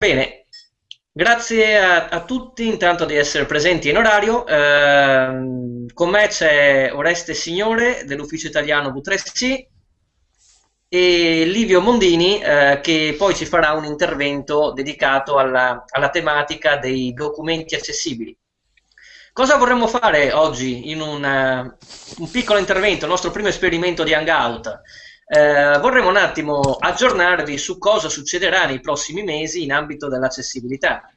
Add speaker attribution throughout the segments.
Speaker 1: Bene, grazie a, a, tutti intanto di essere presenti in orario. Eh, con me c'è Oreste Signore dell'Ufficio Italiano V3C e Livio Mondini eh, che poi ci farà un intervento dedicato alla, alla tematica dei documenti accessibili. Cosa vorremmo fare oggi in un, uh, un piccolo intervento, il nostro primo esperimento di Hangout? Eh, vorremmo un attimo aggiornarvi su cosa succederà nei prossimi mesi in ambito dell'accessibilità.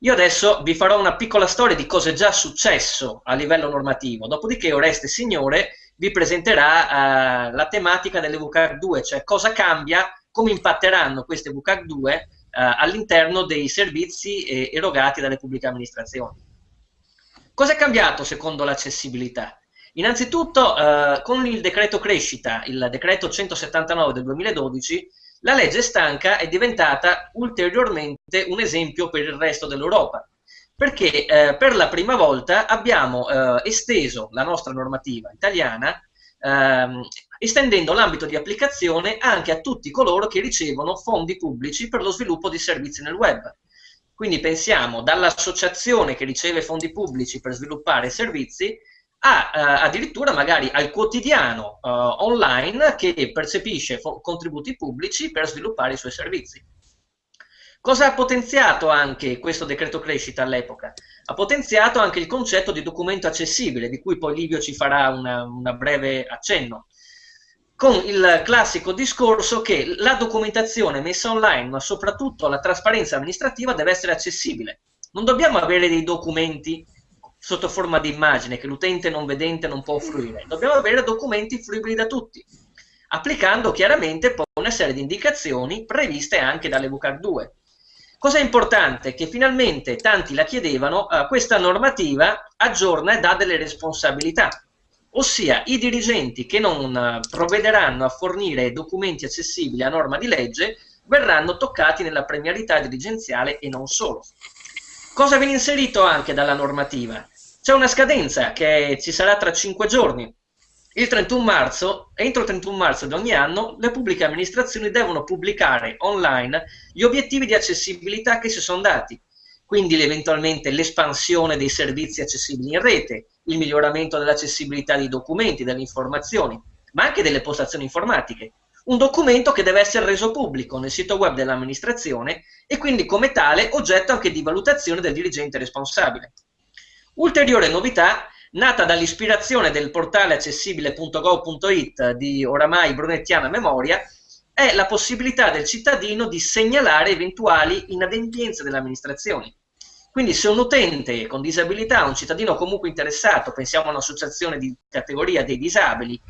Speaker 1: Io adesso vi farò una piccola storia di cosa è già successo a livello normativo, dopodiché Oreste Signore vi presenterà eh, la tematica delle VCAG 2, cioè cosa cambia, come impatteranno queste VCAG 2 eh, all'interno dei servizi eh, erogati dalle pubbliche amministrazioni. Cosa è cambiato secondo l'accessibilità? Innanzitutto, eh, con il decreto crescita, il decreto 179 del 2012, la legge stanca è diventata ulteriormente un esempio per il resto dell'Europa, perché eh, per la prima volta abbiamo eh, esteso la nostra normativa italiana ehm, estendendo l'ambito di applicazione anche a tutti coloro che ricevono fondi pubblici per lo sviluppo di servizi nel web. Quindi pensiamo dall'associazione che riceve fondi pubblici per sviluppare servizi a, uh, addirittura magari al quotidiano uh, online che percepisce contributi pubblici per sviluppare i suoi servizi. Cosa ha potenziato anche questo decreto crescita all'epoca? Ha potenziato anche il concetto di documento accessibile, di cui poi Livio ci farà una breve accenno, con il classico discorso che la documentazione messa online, ma soprattutto la trasparenza amministrativa, deve essere accessibile. Non dobbiamo avere dei documenti sotto forma di immagine che l'utente non vedente non può fruire. Dobbiamo avere documenti fruibili da tutti, applicando chiaramente poi una serie di indicazioni previste anche dalle VCAR 2. Cosa importante? Che finalmente tanti la chiedevano, eh, questa normativa aggiorna e dà delle responsabilità, ossia i dirigenti che non eh, provvederanno a fornire documenti accessibili a norma di legge verranno toccati nella premialità dirigenziale e non solo. Cosa viene inserito anche dalla normativa? C'è una scadenza che ci sarà tra 5 giorni. Il 31 marzo, entro il 31 marzo di ogni anno, le pubbliche amministrazioni devono pubblicare online gli obiettivi di accessibilità che si sono dati, quindi eventualmente l'espansione dei servizi accessibili in rete, il miglioramento dell'accessibilità dei documenti, delle informazioni, ma anche delle postazioni informatiche. Un documento che deve essere reso pubblico nel sito web dell'amministrazione e quindi come tale oggetto anche di valutazione del dirigente responsabile. Ulteriore novità, nata dall'ispirazione del portale accessibile.gov.it di oramai brunettiana memoria, è la possibilità del cittadino di segnalare eventuali inadempienze delle amministrazioni. Quindi se un utente con disabilità, un cittadino comunque interessato, pensiamo a un'associazione di categoria dei disabili,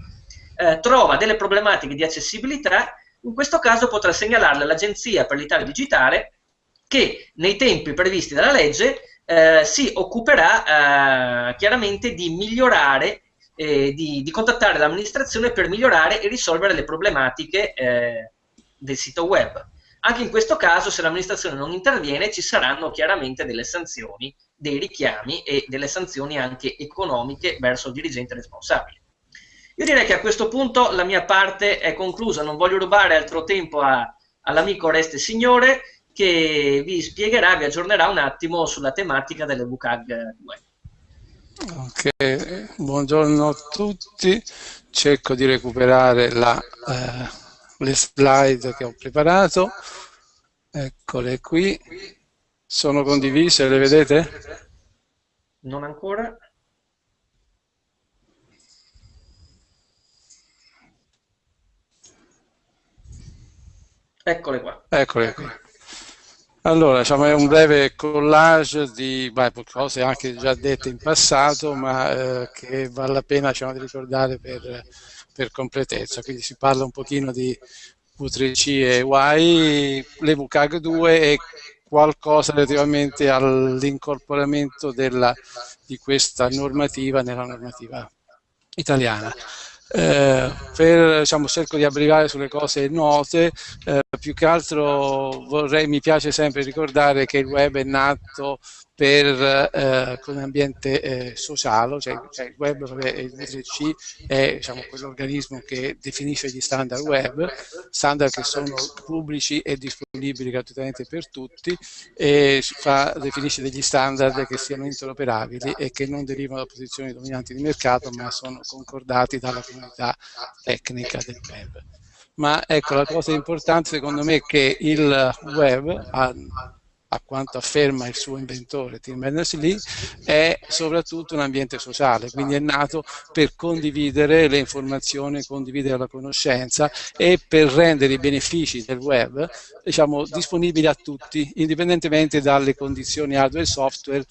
Speaker 1: eh, trova delle problematiche di accessibilità, in questo caso potrà segnalarle all'Agenzia per l'Italia Digitale che nei tempi previsti dalla legge eh, si occuperà eh, chiaramente di migliorare, eh, di, di, contattare l'amministrazione per migliorare e risolvere le problematiche eh, del sito web. Anche in questo caso, se l'amministrazione non interviene, ci saranno chiaramente delle sanzioni, dei richiami e delle sanzioni anche economiche verso il dirigente responsabile. Io direi che a questo punto la mia parte è conclusa, non voglio rubare altro tempo all'amico Oreste Signore, che vi spiegherà, vi aggiornerà un attimo sulla tematica delle WCAG 2.
Speaker 2: Ok, buongiorno a tutti, cerco di recuperare la, eh, le slide che ho preparato, eccole qui, sono condivise, le vedete?
Speaker 1: Non ancora. Eccole qua.
Speaker 2: Eccole qua. Allora, diciamo, è un breve collage di beh, cose anche già dette in passato, ma eh, che vale la pena diciamo, di ricordare per, per, completezza. Quindi si parla un pochino di V3C e Y, le VCAG 2 e qualcosa relativamente all'incorporamento di questa normativa nella normativa italiana. Eh, per, diciamo, cerco di abbreviare sulle cose note, eh, più che altro vorrei, mi piace sempre ricordare che il web è nato per, eh, come ambiente eh, sociale, cioè, cioè, il web, vabbè, il V3C è diciamo, quell'organismo che definisce gli standard web, standard che sono pubblici e disponibili gratuitamente per tutti e fa, definisce degli standard che siano interoperabili e che non derivano da posizioni dominanti di mercato ma sono concordati dalla comunità tecnica del web. Ma ecco, la cosa importante secondo me è che il web ha a quanto afferma il suo inventore Tim Berners-Lee, è soprattutto un ambiente sociale, quindi è nato per condividere le informazioni, condividere la conoscenza e per rendere i benefici del web diciamo, disponibili a tutti, indipendentemente dalle condizioni hardware e software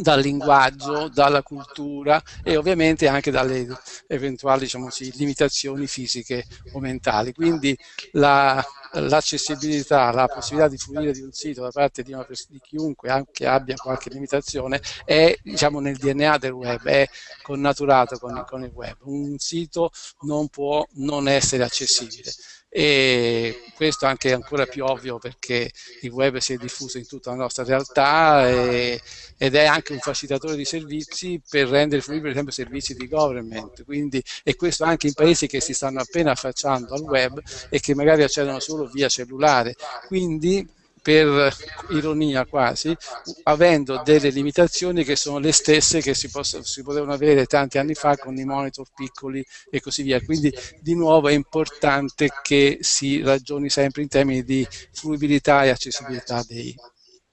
Speaker 2: dal linguaggio, dalla cultura e ovviamente anche dalle eventuali diciamo così, limitazioni fisiche o mentali. Quindi l'accessibilità, la, la, possibilità di fruire di un sito da parte di, una, di chiunque anche abbia qualche limitazione è diciamo, nel DNA del web, è connaturato con, con il web. Un sito non può non essere accessibile e questo anche è ancora più ovvio perché il web si è diffuso in tutta la nostra realtà e, ed è anche un facilitatore di servizi per rendere fruibili per esempio servizi di government. Quindi, e questo anche in paesi che si stanno appena affacciando al web e che magari accedono solo via cellulare. Quindi per ironia quasi, avendo delle limitazioni che sono le stesse che si, posso, si, potevano avere tanti anni fa con i monitor piccoli e così via. Quindi di nuovo è importante che si ragioni sempre in termini di fruibilità e accessibilità dei,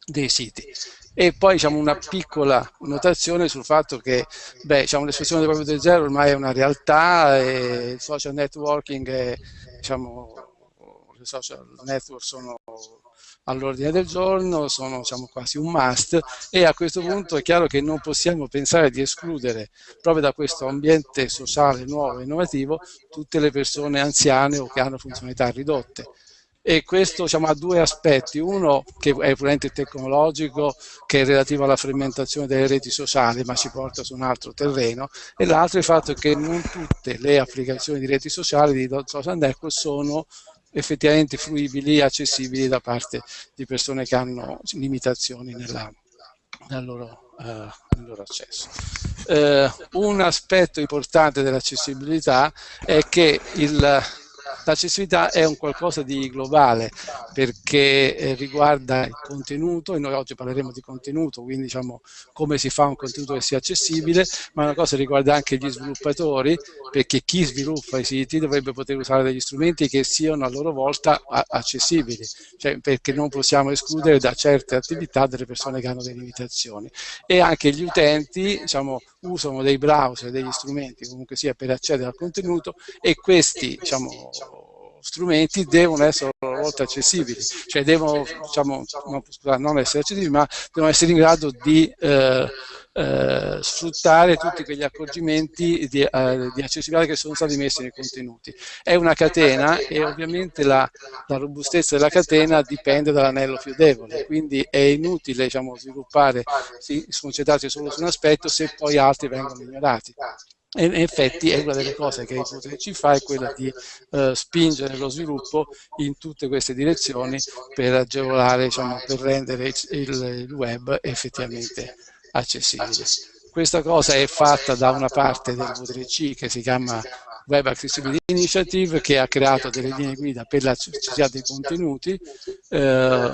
Speaker 2: dei siti. E poi diciamo, una piccola notazione sul fatto che diciamo, l'espressione del proprio del zero ormai è una realtà e il social networking è, diciamo, social network sono all'ordine del giorno, sono diciamo, quasi un must e a questo punto è chiaro che non possiamo pensare di escludere proprio da questo ambiente sociale nuovo e innovativo tutte le persone anziane o che hanno funzionalità ridotte. E questo diciamo, ha due aspetti, uno che è puramente tecnologico, che è relativo alla frammentazione delle reti sociali, ma ci porta su un altro terreno, e l'altro è il fatto che non tutte le applicazioni di reti sociali di social network sono effettivamente fruibili e accessibili da parte di persone che hanno limitazioni nella, nel, loro, uh, nel loro accesso. Uh, un aspetto importante dell'accessibilità è che il, L'accessibilità è un qualcosa di globale perché eh, riguarda il contenuto e noi oggi parleremo di contenuto, quindi diciamo come si fa un contenuto che sia accessibile, ma una cosa riguarda anche gli sviluppatori perché chi sviluppa i siti dovrebbe poter usare degli strumenti che siano a loro volta accessibili, cioè perché non possiamo escludere da certe attività delle persone che hanno delle limitazioni. E anche gli utenti diciamo, usano dei browser, degli strumenti comunque sia per accedere al contenuto e questi diciamo, strumenti devono essere a loro volta accessibili, cioè devono, diciamo, non, scusate, non essere accessibili, ma devono essere in grado di eh, eh, sfruttare tutti quegli accorgimenti di, eh, di, accessibilità che sono stati messi nei contenuti. È una catena e ovviamente la, la robustezza della catena dipende dall'anello più debole, quindi è inutile diciamo, sviluppare, sì, concentrarsi solo su un aspetto se poi altri vengono ignorati. E in effetti è una delle cose che ci fa è quella di uh, spingere lo sviluppo in tutte queste direzioni per agevolare, diciamo, per rendere il, il web effettivamente accessibile. Questa cosa è fatta da una parte del V3C che si chiama Web Accessibility Initiative che ha creato delle linee guida per l'accessibilità dei contenuti. Eh,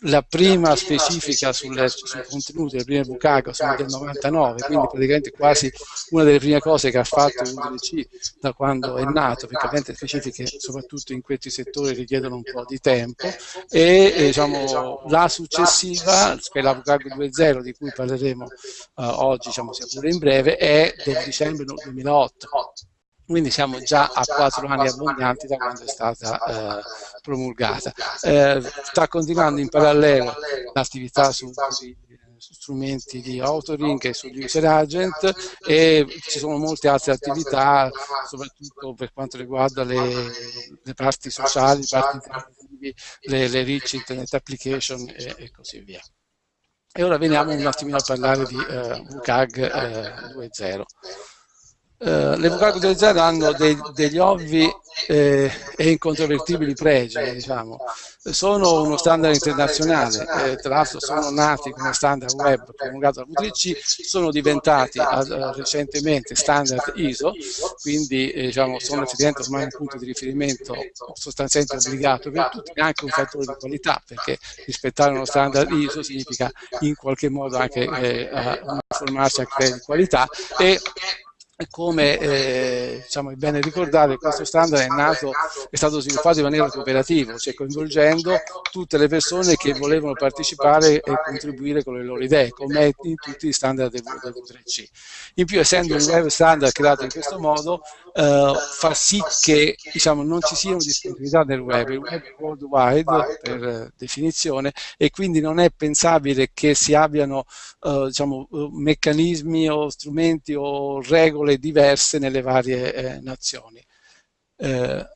Speaker 2: la prima specifica sulle, sui contenuti, le prime Bucago sono del 99, quindi praticamente quasi una delle prime cose che ha fatto l'UDC da quando è nato, perché ovviamente specifiche soprattutto in questi settori richiedono un po' di tempo e eh, diciamo, la successiva, che è la Bucago 2.0 di cui parleremo eh, oggi, diciamo, sia pure in breve, è del dicembre 2008 quindi siamo già a quattro anni abbondanti da quando è stata eh, promulgata. Eh, sta continuando in parallelo l'attività su, su, strumenti di authoring e sugli user agent e ci sono molte altre attività, soprattutto per quanto riguarda le, le parti sociali, le parti le, le rich internet application e, e, così via. E ora veniamo un attimino a parlare di uh, WCAG uh, 2.0. Uh, le VK 2.0 hanno dei, degli ovvi eh, e incontrovertibili pregi, diciamo. sono uno standard internazionale, eh, tra l'altro sono nati come standard web promulgato da V3C, sono diventati ad, uh, recentemente standard ISO, quindi eh, diciamo, sono effettivamente ormai un punto di riferimento sostanzialmente obbligato per tutti, e anche un fattore di qualità, perché rispettare uno standard ISO significa in qualche modo anche eh, uniformarsi a criteri di qualità e come eh, diciamo, è bene ricordare, questo standard è nato, è stato sviluppato in maniera cooperativa, cioè coinvolgendo tutte le persone che volevano partecipare e contribuire con le loro idee, come in tutti gli standard del, del V3C. In più, essendo un web standard creato in questo modo, eh, fa sì che diciamo, non ci siano disponibilità nel web, il web worldwide per definizione e quindi non è pensabile che si abbiano eh, diciamo, meccanismi o strumenti o regole diverse nelle varie eh, nazioni. Eh,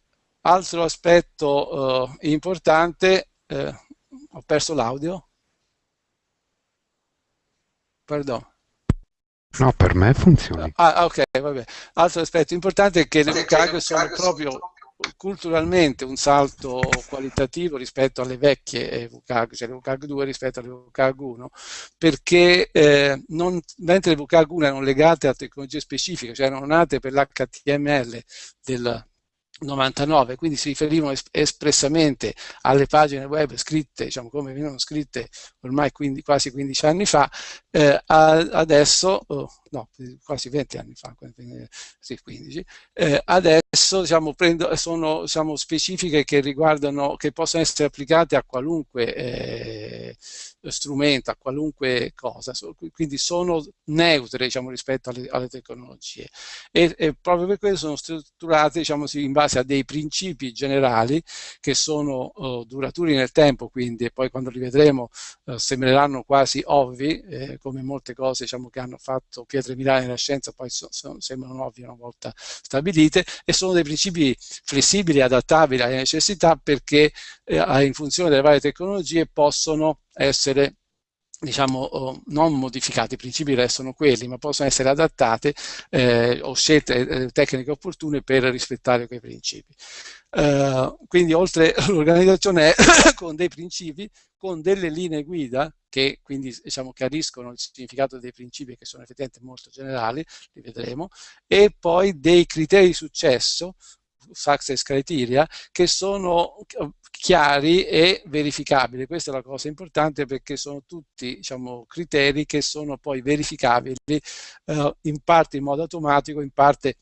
Speaker 2: altro aspetto importante, ho perso l'audio? Pardon.
Speaker 3: No, per me funziona.
Speaker 2: Ah, ok, vabbè. Altro aspetto importante è che le VCAG sono proprio culturalmente un salto qualitativo rispetto alle vecchie VCAG, cioè le VCAG 2 rispetto alle VCAG 1, perché eh, non, mentre le VCAG 1 erano legate a tecnologie specifiche, cioè erano nate per l'HTML del, 99, quindi si riferivano es espressamente alle pagine web scritte, diciamo come venivano scritte ormai 15, quasi 15 anni fa, eh, adesso, oh, no, quasi 20 anni fa, sì, 15, eh, adesso diciamo, prendo, sono diciamo, specifiche che riguardano, che possono essere applicate a qualunque eh, strumento, a qualunque cosa, quindi sono neutre diciamo, rispetto alle, alle tecnologie. E, e, proprio per questo sono strutturate diciamo, in base a dei principi generali che sono uh, duraturi nel tempo, quindi e poi quando li vedremo uh, sembreranno quasi ovvi, eh, come molte cose diciamo, che hanno fatto pietre milane nella scienza poi so, so, sembrano ovvie una volta stabilite e sono dei principi flessibili, adattabili alle necessità perché eh, in funzione delle varie tecnologie possono essere diciamo, non modificati, i principi restano quelli, ma possono essere adattate eh, o scelte eh, tecniche opportune per rispettare quei principi. Uh, quindi oltre l'organizzazione con dei principi, con delle linee guida che quindi diciamo, chiariscono il significato dei principi che sono effettivamente molto generali, li vedremo, e poi dei criteri di successo success criteria che sono chiari e verificabili. Questa è la cosa importante perché sono tutti diciamo, criteri che sono poi verificabili eh, in parte in modo automatico, in parte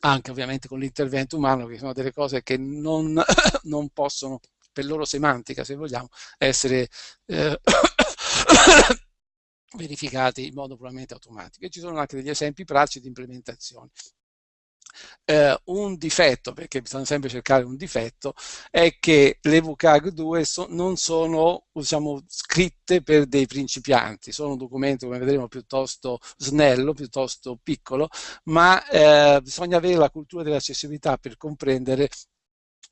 Speaker 2: anche ovviamente con l'intervento umano, che sono delle cose che non, non possono, per loro semantica se vogliamo, essere eh, verificati in modo puramente automatico. E ci sono anche degli esempi pratici di implementazione. Eh, un difetto, perché bisogna sempre cercare un difetto, è che le VCAG 2 so, non sono diciamo, scritte per dei principianti, sono un documento, come vedremo, piuttosto snello, piuttosto piccolo, ma eh, bisogna avere la cultura dell'accessibilità per comprendere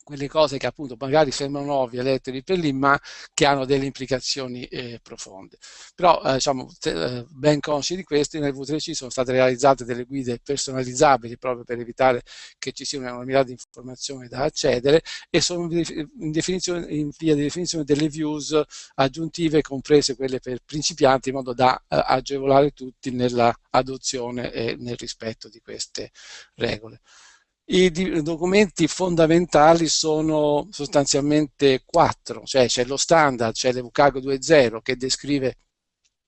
Speaker 2: quelle cose che appunto magari sembrano ovvie lette lì per lì, ma che hanno delle implicazioni eh, profonde. Però eh, diciamo, eh, ben consci di questo, nel V3C sono state realizzate delle guide personalizzabili proprio per evitare che ci sia un'enormità di informazioni da accedere e sono in, in via di definizione delle views aggiuntive, comprese quelle per principianti, in modo da eh, agevolare tutti nella adozione e nel rispetto di queste regole. I documenti fondamentali sono sostanzialmente quattro, cioè c'è lo standard, c'è l'EVCAG 2.0 che descrive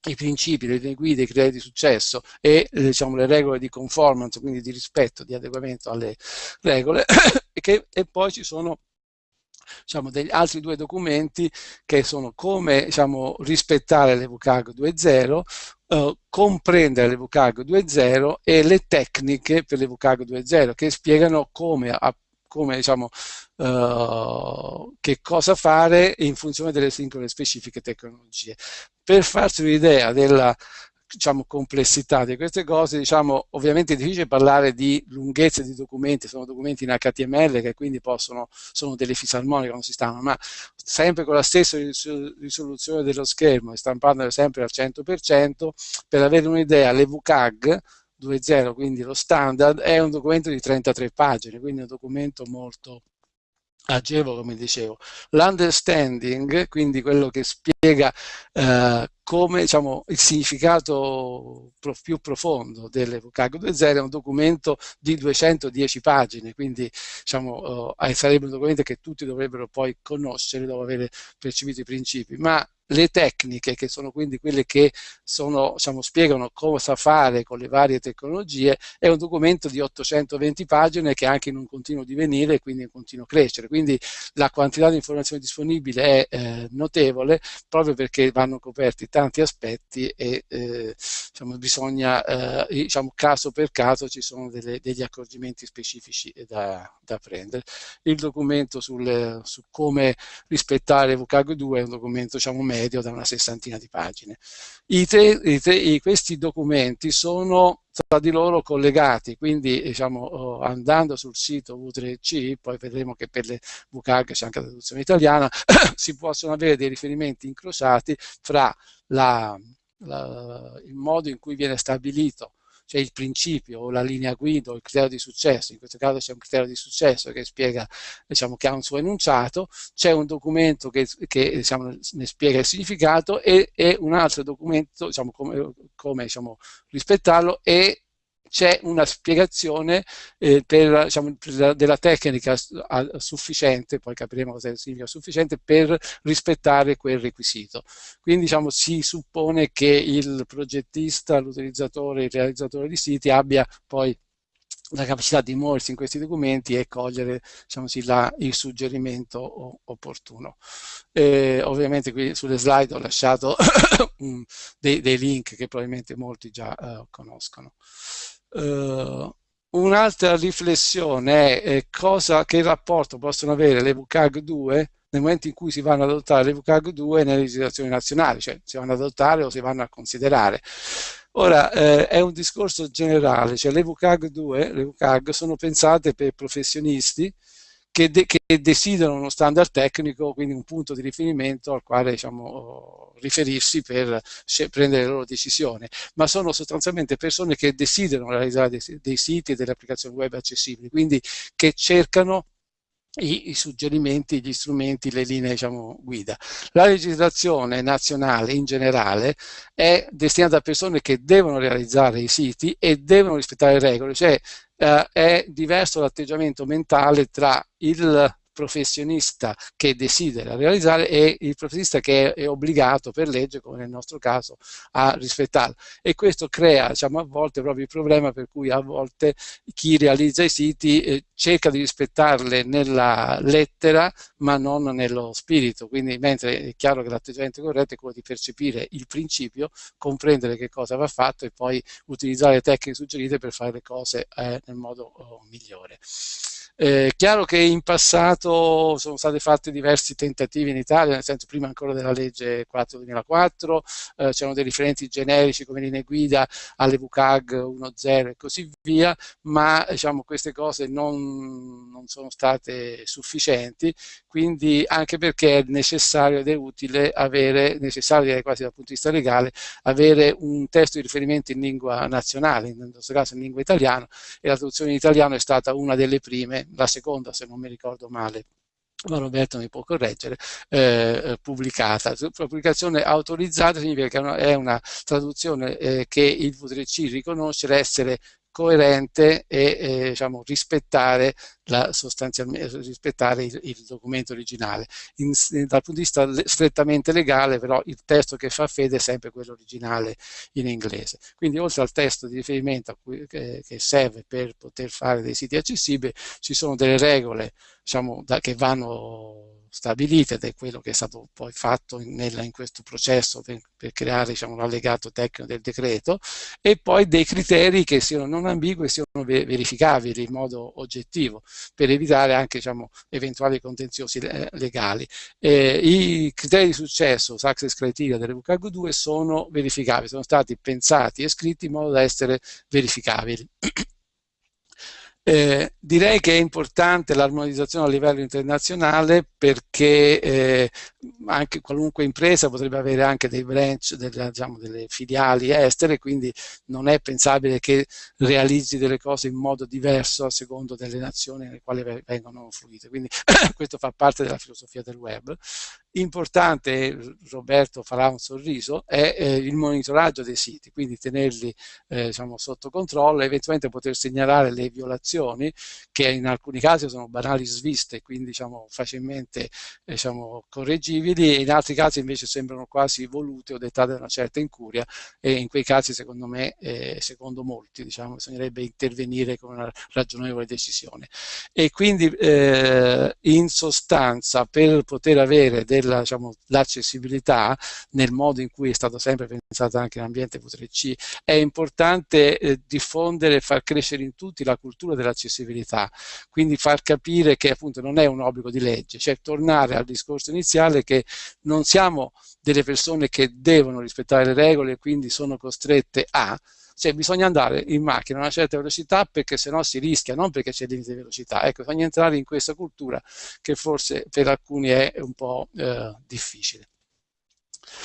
Speaker 2: i principi, le linee guida, i criteri di successo e diciamo, le regole di conformance, quindi di rispetto, di adeguamento alle regole, e, che, e poi ci sono diciamo, degli altri due documenti che sono come diciamo, rispettare l'EVCAG 2.0, eh, comprendere l'EVCAG 2.0 e le tecniche per l'EVCAG 2.0 che spiegano come, a, come diciamo, uh, che cosa fare in funzione delle singole specifiche tecnologie. Per farsi un'idea della diciamo, complessità di queste cose, diciamo, ovviamente è difficile parlare di lunghezze di documenti, sono documenti in HTML che quindi possono, sono delle fisarmoniche, non si stanno, ma sempre con la stessa risoluzione dello schermo stampandole sempre al 100%, per avere un'idea, le VCAG 2.0, quindi lo standard, è un documento di 33 pagine, quindi un documento molto agevo, come dicevo. L'understanding, quindi quello che spiega eh, come diciamo, il significato più profondo delle VCAG 2.0 è un documento di 210 pagine, quindi diciamo, eh, sarebbe un documento che tutti dovrebbero poi conoscere dopo aver percepito i principi, ma le tecniche, che sono quindi quelle che sono, diciamo, spiegano cosa fare con le varie tecnologie, è un documento di 820 pagine che è anche in un continuo divenire e quindi in continuo crescere. Quindi la quantità di informazioni disponibile è eh, notevole proprio perché vanno coperti tanti aspetti e eh, diciamo, bisogna, eh, diciamo, caso per caso ci sono delle, degli accorgimenti specifici da, da prendere. Il documento sul, su come rispettare VCAG 2 è un documento diciamo, medio da una sessantina di pagine. I tre, i tre, questi documenti sono tra di loro collegati, quindi diciamo, oh, andando sul sito V3C, poi vedremo che per le VCAG c'è anche la traduzione italiana, si possono avere dei riferimenti incrociati fra la, la, il modo in cui viene stabilito c'è il principio o la linea guida o il criterio di successo, in questo caso c'è un criterio di successo che spiega, diciamo, che ha un suo enunciato, c'è un documento che, che diciamo, ne spiega il significato e, e un altro documento, diciamo, come, come diciamo, rispettarlo e c'è una spiegazione eh, per, diciamo, della tecnica sufficiente, poi capiremo cosa significa sufficiente, per rispettare quel requisito. Quindi diciamo, si suppone che il progettista, l'utilizzatore, il realizzatore di siti abbia poi la capacità di muoversi in questi documenti e cogliere diciamo così, la, il suggerimento opportuno. Eh, ovviamente qui sulle slide ho lasciato dei, dei, link che probabilmente molti già uh, conoscono. Uh, Un'altra riflessione è cosa, che rapporto possono avere le VCAG 2 nel momento in cui si vanno ad adottare le VCAG 2 nelle legislazioni nazionali, cioè si vanno ad adottare o si vanno a considerare. Ora, eh, è un discorso generale, cioè le VCAG 2, le VCAG sono pensate per professionisti che, de che, desiderano uno standard tecnico, quindi un punto di riferimento al quale diciamo, riferirsi per prendere le loro decisioni, ma sono sostanzialmente persone che desiderano realizzare dei, dei siti e delle applicazioni web accessibili, quindi che cercano i, i, suggerimenti, gli strumenti, le linee diciamo, guida. La legislazione nazionale in generale è destinata a persone che devono realizzare i siti e devono rispettare le regole, cioè eh, è diverso l'atteggiamento mentale tra il professionista che desidera realizzare e il professionista che è, obbligato per legge, come nel nostro caso, a rispettarlo. E questo crea diciamo, a volte proprio il problema per cui a volte chi realizza i siti eh, cerca di rispettarle nella lettera ma non nello spirito, quindi mentre è chiaro che l'atteggiamento corretto è quello di percepire il principio, comprendere che cosa va fatto e poi utilizzare le tecniche suggerite per fare le cose eh, nel modo oh, migliore. Eh, chiaro che in passato sono stati fatti diversi tentativi in Italia, nel senso prima ancora della legge 4-2004, eh, c'erano dei riferimenti generici come linee guida alle VCAG 1.0 e così via, ma diciamo, queste cose non, non, sono state sufficienti, quindi anche perché è necessario ed è utile avere, necessario direi quasi dal punto di vista legale, avere un testo di riferimento in lingua nazionale, in questo caso in lingua italiana, e la traduzione in italiano è stata una delle prime la seconda se non mi ricordo male, ma Roberto mi può correggere, eh, pubblicata. Pubblicazione autorizzata significa che è una, traduzione eh, che il V3C riconosce essere coerente e eh, diciamo, rispettare, la, rispettare il, il, documento originale. In, dal punto di vista strettamente legale, però, il testo che fa fede è sempre quello originale in inglese. Quindi, oltre al testo di riferimento cui, che, che, serve per poter fare dei siti accessibili, ci sono delle regole diciamo, da, che vanno stabilite ed è quello che è stato poi fatto nella, in questo processo per, per creare diciamo, l'allegato tecnico del decreto e poi dei criteri che siano non ambigui e siano verificabili in modo oggettivo per evitare anche diciamo, eventuali contenziosi eh, legali. Eh, I criteri di successo, success criteria delle VCAG 2 sono verificabili, sono stati pensati e scritti in modo da essere verificabili. Eh, direi che è importante l'armonizzazione a livello internazionale perché eh, anche qualunque impresa potrebbe avere anche dei branch, delle, diciamo, delle filiali estere, quindi non è pensabile che realizzi delle cose in modo diverso a secondo delle nazioni nelle quali vengono fruite. Quindi questo fa parte della filosofia del web. Importante, Roberto farà un sorriso, è eh, il monitoraggio dei siti, quindi tenerli eh, diciamo, sotto controllo e eventualmente poter segnalare le violazioni che in alcuni casi sono banali sviste, quindi diciamo, facilmente diciamo, correggibili e in altri casi invece sembrano quasi volute o dettate da una certa incuria e in quei casi secondo me, eh, secondo molti, diciamo, bisognerebbe intervenire con una ragionevole decisione. E quindi eh, in sostanza per poter avere diciamo, l'accessibilità nel modo in cui è stato sempre pensato anche l'ambiente V3C è importante eh, diffondere e far crescere in tutti la cultura dell'accessibilità, quindi far capire che appunto non è un obbligo di legge, cioè tornare al discorso iniziale che non siamo delle persone che devono rispettare le regole e quindi sono costrette a, cioè bisogna andare in macchina a una certa velocità perché sennò si rischia, non perché c'è limite di velocità. Ecco, bisogna entrare in questa cultura che forse per alcuni è un po' eh, difficile.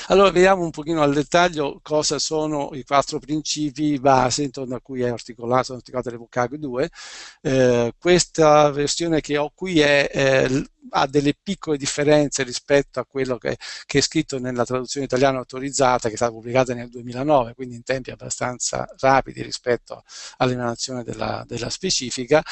Speaker 2: Allora vediamo un pochino al dettaglio cosa sono i quattro principi base intorno a cui è articolato, articolato l'Evocag 2. Eh, questa versione che ho qui è, eh, ha delle piccole differenze rispetto a quello che, che, è scritto nella traduzione italiana autorizzata che è stata pubblicata nel 2009, quindi in tempi abbastanza rapidi rispetto all'emanazione della, della, specifica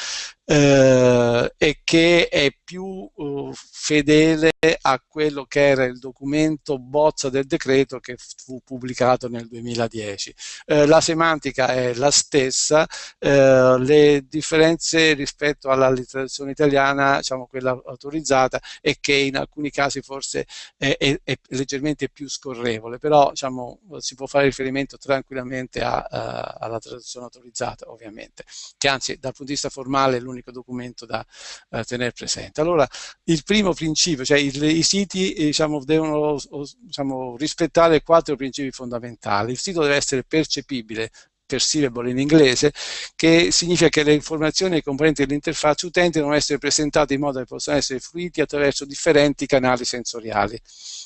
Speaker 2: eh, e che è più uh, fedele a quello che era il documento bozza del decreto che fu pubblicato nel 2010. Eh, la semantica è la stessa, eh, le differenze rispetto alla letterazione italiana, diciamo quella autorizzata, e che in alcuni casi forse è, è, è leggermente più scorrevole, però diciamo, si può fare riferimento tranquillamente a, a, alla traduzione autorizzata ovviamente, che anzi dal punto di vista formale è l'unico documento da uh, tenere presente. Allora il primo principio, cioè il, i siti diciamo, devono diciamo, rispettare quattro principi fondamentali, il sito deve essere percepibile perceivable in inglese, che significa che le informazioni e i componenti dell'interfaccia utente devono essere presentate in modo che possano essere fruiti attraverso differenti canali sensoriali.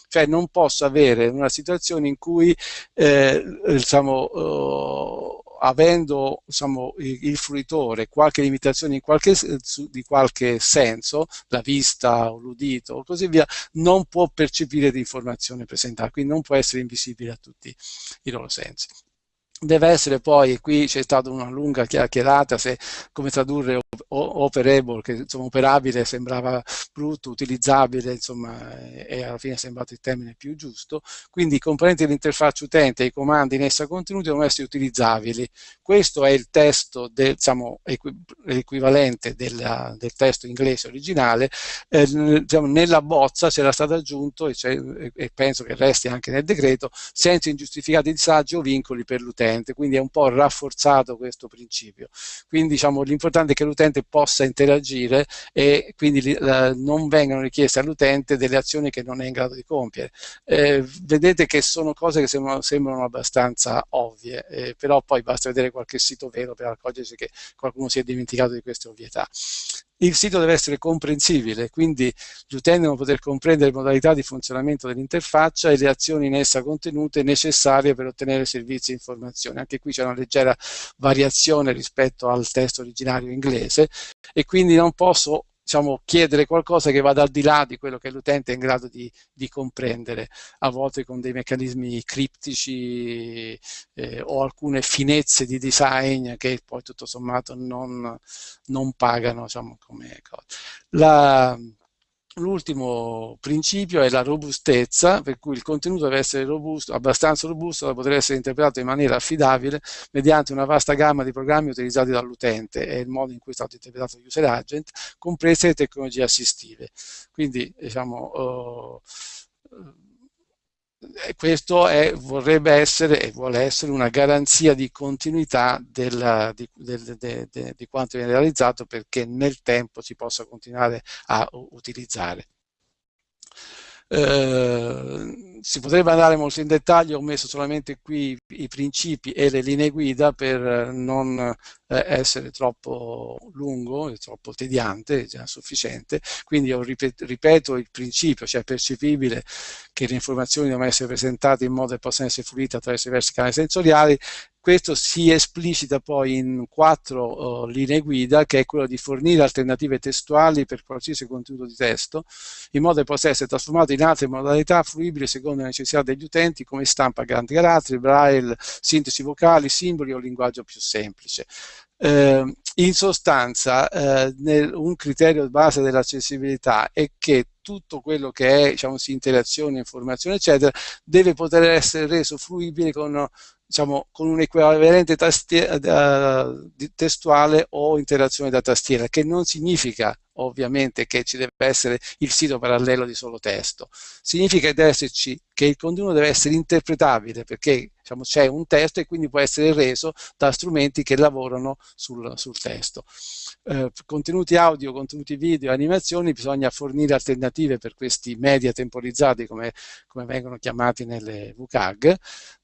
Speaker 2: Cioè non posso avere una situazione in cui eh, diciamo, uh, avendo diciamo, il, fruitore qualche limitazione in qualche, di qualche senso, la vista o l'udito o così via, non può percepire l'informazione presentata, quindi non può essere invisibile a tutti i loro sensi deve essere poi, qui c'è stata una lunga chiacchierata se come tradurre operable, che insomma operabile sembrava brutto, utilizzabile, insomma, e alla fine è sembrato il termine più giusto, quindi i componenti dell'interfaccia utente e i comandi in essa contenuti devono essere utilizzabili. Questo è il testo, del, diciamo, equivalente della, del testo inglese originale, eh, diciamo, nella bozza c'era stato aggiunto, e, e penso che resti anche nel decreto, senza ingiustificati disagi o vincoli per l'utente, quindi è un po' rafforzato questo principio. Quindi diciamo, l'importante è che l'utente possa interagire e quindi eh, non vengano richieste all'utente delle azioni che non è in grado di compiere. Eh, vedete che sono cose che sembrano, sembrano abbastanza ovvie, eh, però poi basta vedere qualche sito vero per accorgersi che qualcuno si è dimenticato di queste ovvietà il sito deve essere comprensibile, quindi gli utenti devono poter comprendere le modalità di funzionamento dell'interfaccia e le azioni in essa contenute necessarie per ottenere servizi e informazioni. Anche qui c'è una leggera variazione rispetto al testo originario inglese e quindi non posso diciamo, chiedere qualcosa che vada al di là di quello che l'utente è in grado di, di, comprendere, a volte con dei meccanismi criptici eh, o alcune finezze di design che poi tutto sommato non, non pagano diciamo, come cosa. La, L'ultimo principio è la robustezza, per cui il contenuto deve essere robusto, abbastanza robusto da poter essere interpretato in maniera affidabile mediante una vasta gamma di programmi utilizzati dall'utente e il modo in cui è stato interpretato l'user agent, comprese le tecnologie assistive. Quindi, diciamo, uh, questo è, vorrebbe essere e vuole essere una garanzia di continuità del, di, del, de, de, di, quanto viene realizzato perché nel tempo si possa continuare a utilizzare. Eh, si potrebbe andare molto in dettaglio, ho messo solamente qui i principi e le linee guida per non eh, essere troppo lungo e troppo tediante, è già sufficiente. Quindi io ripeto il principio, cioè è percepibile che le informazioni devono essere presentate in modo che possano essere fruite attraverso diversi canali sensoriali, questo si esplicita poi in quattro uh, linee guida, che è quello di fornire alternative testuali per qualsiasi contenuto di testo, in modo che possa essere trasformato in altre modalità fruibili secondo le necessità degli utenti, come stampa grandi caratteri, braille, sintesi vocali, simboli o linguaggio più semplice. Eh, in sostanza, eh, nel, un criterio base dell'accessibilità è che tutto quello che è diciamo, interazione, informazione, eccetera, deve poter essere reso fruibile con diciamo, con un equivalente uh, testuale o interazione da tastiera, che non significa ovviamente che ci deve essere il sito parallelo di solo testo. Significa che, che il contenuto deve essere interpretabile perché diciamo, c'è un testo e quindi può essere reso da strumenti che lavorano sul, sul testo. Eh, contenuti audio, contenuti video, animazioni, bisogna fornire alternative per questi media temporizzati come, come vengono chiamati nelle VCAG,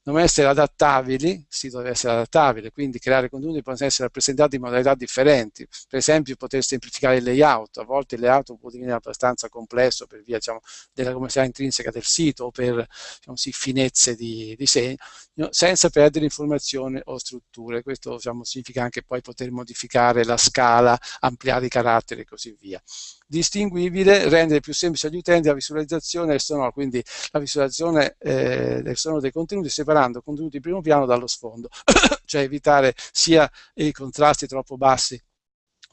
Speaker 2: devono essere adattabili, il sito deve essere adattabile, quindi creare contenuti possono essere rappresentati in modalità differenti, per esempio poter semplificare il layout, a volte il layout può divenire abbastanza complesso per via diciamo, della commercialità intrinseca del sito o per diciamo, sì, finezze di disegno, senza perdere informazione o strutture, questo diciamo, significa anche poi poter modificare la scala, ampliare i caratteri e così via. Distinguibile, rendere più semplice agli utenti la visualizzazione del sonoro, quindi la visualizzazione eh, del sonoro dei contenuti separando contenuti di primo piano dallo sfondo, cioè evitare sia i contrasti troppo bassi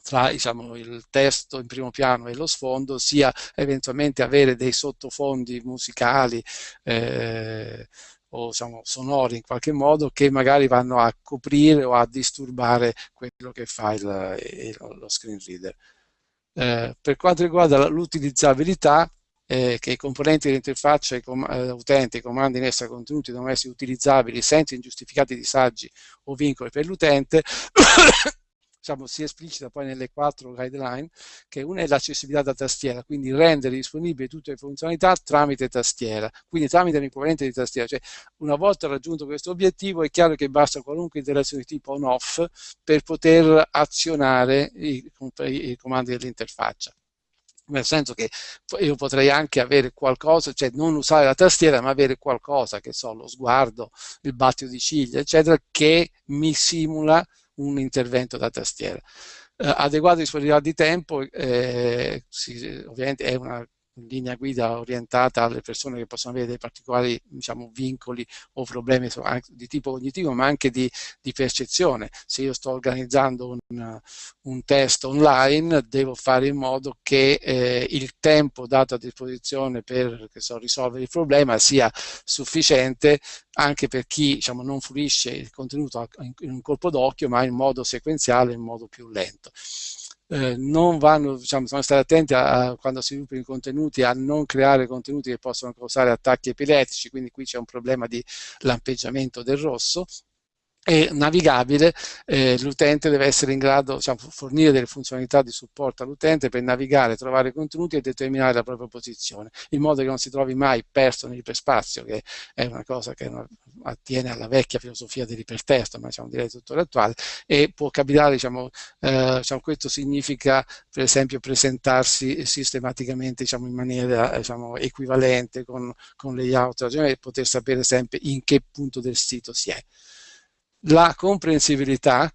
Speaker 2: tra diciamo, il testo in primo piano e lo sfondo, sia eventualmente avere dei sottofondi musicali eh, o diciamo, sonori in qualche modo che magari vanno a coprire o a disturbare quello che fa il, il, lo screen reader. Eh, per quanto riguarda l'utilizzabilità, eh, che i componenti dell'interfaccia com eh, utente, i comandi in essa contenuti devono essere utilizzabili senza ingiustificati disagi o vincoli per l'utente, diciamo, si esplicita poi nelle quattro guideline, che una è l'accessibilità da tastiera, quindi rendere disponibili tutte le funzionalità tramite tastiera, quindi tramite un di tastiera. Cioè, una volta raggiunto questo obiettivo è chiaro che basta qualunque interazione di tipo on-off per poter azionare i, i comandi dell'interfaccia nel senso che io potrei anche avere qualcosa, cioè non usare la tastiera, ma avere qualcosa, che so, lo sguardo, il battito di ciglia, eccetera, che mi simula un intervento da tastiera. Eh, adeguata disponibilità di tempo, eh, sì, ovviamente è una linea guida orientata alle persone che possono avere dei particolari diciamo, vincoli o problemi di tipo cognitivo ma anche di, di percezione. Se io sto organizzando un, un, test online devo fare in modo che eh, il tempo dato a disposizione per so, risolvere il problema sia sufficiente anche per chi diciamo, non fruisce il contenuto in un colpo d'occhio ma in modo sequenziale, in modo più lento eh, non vanno, diciamo, bisogna stare attenti a, a, quando si sviluppano i contenuti a non creare contenuti che possono causare attacchi epilettici, quindi qui c'è un problema di lampeggiamento del rosso, e navigabile, eh, l'utente deve essere in grado, diciamo, fornire delle funzionalità di supporto all'utente per navigare, trovare contenuti e determinare la propria posizione, in modo che non si trovi mai perso nell'iperspazio, che è una cosa che attiene alla vecchia filosofia dell'ipertesto, ma diciamo, direi tuttora attuale, e può capitare, diciamo, eh, diciamo, questo significa per esempio presentarsi sistematicamente diciamo, in maniera diciamo, equivalente con, con layout e poter sapere sempre in che punto del sito si è la comprensibilità,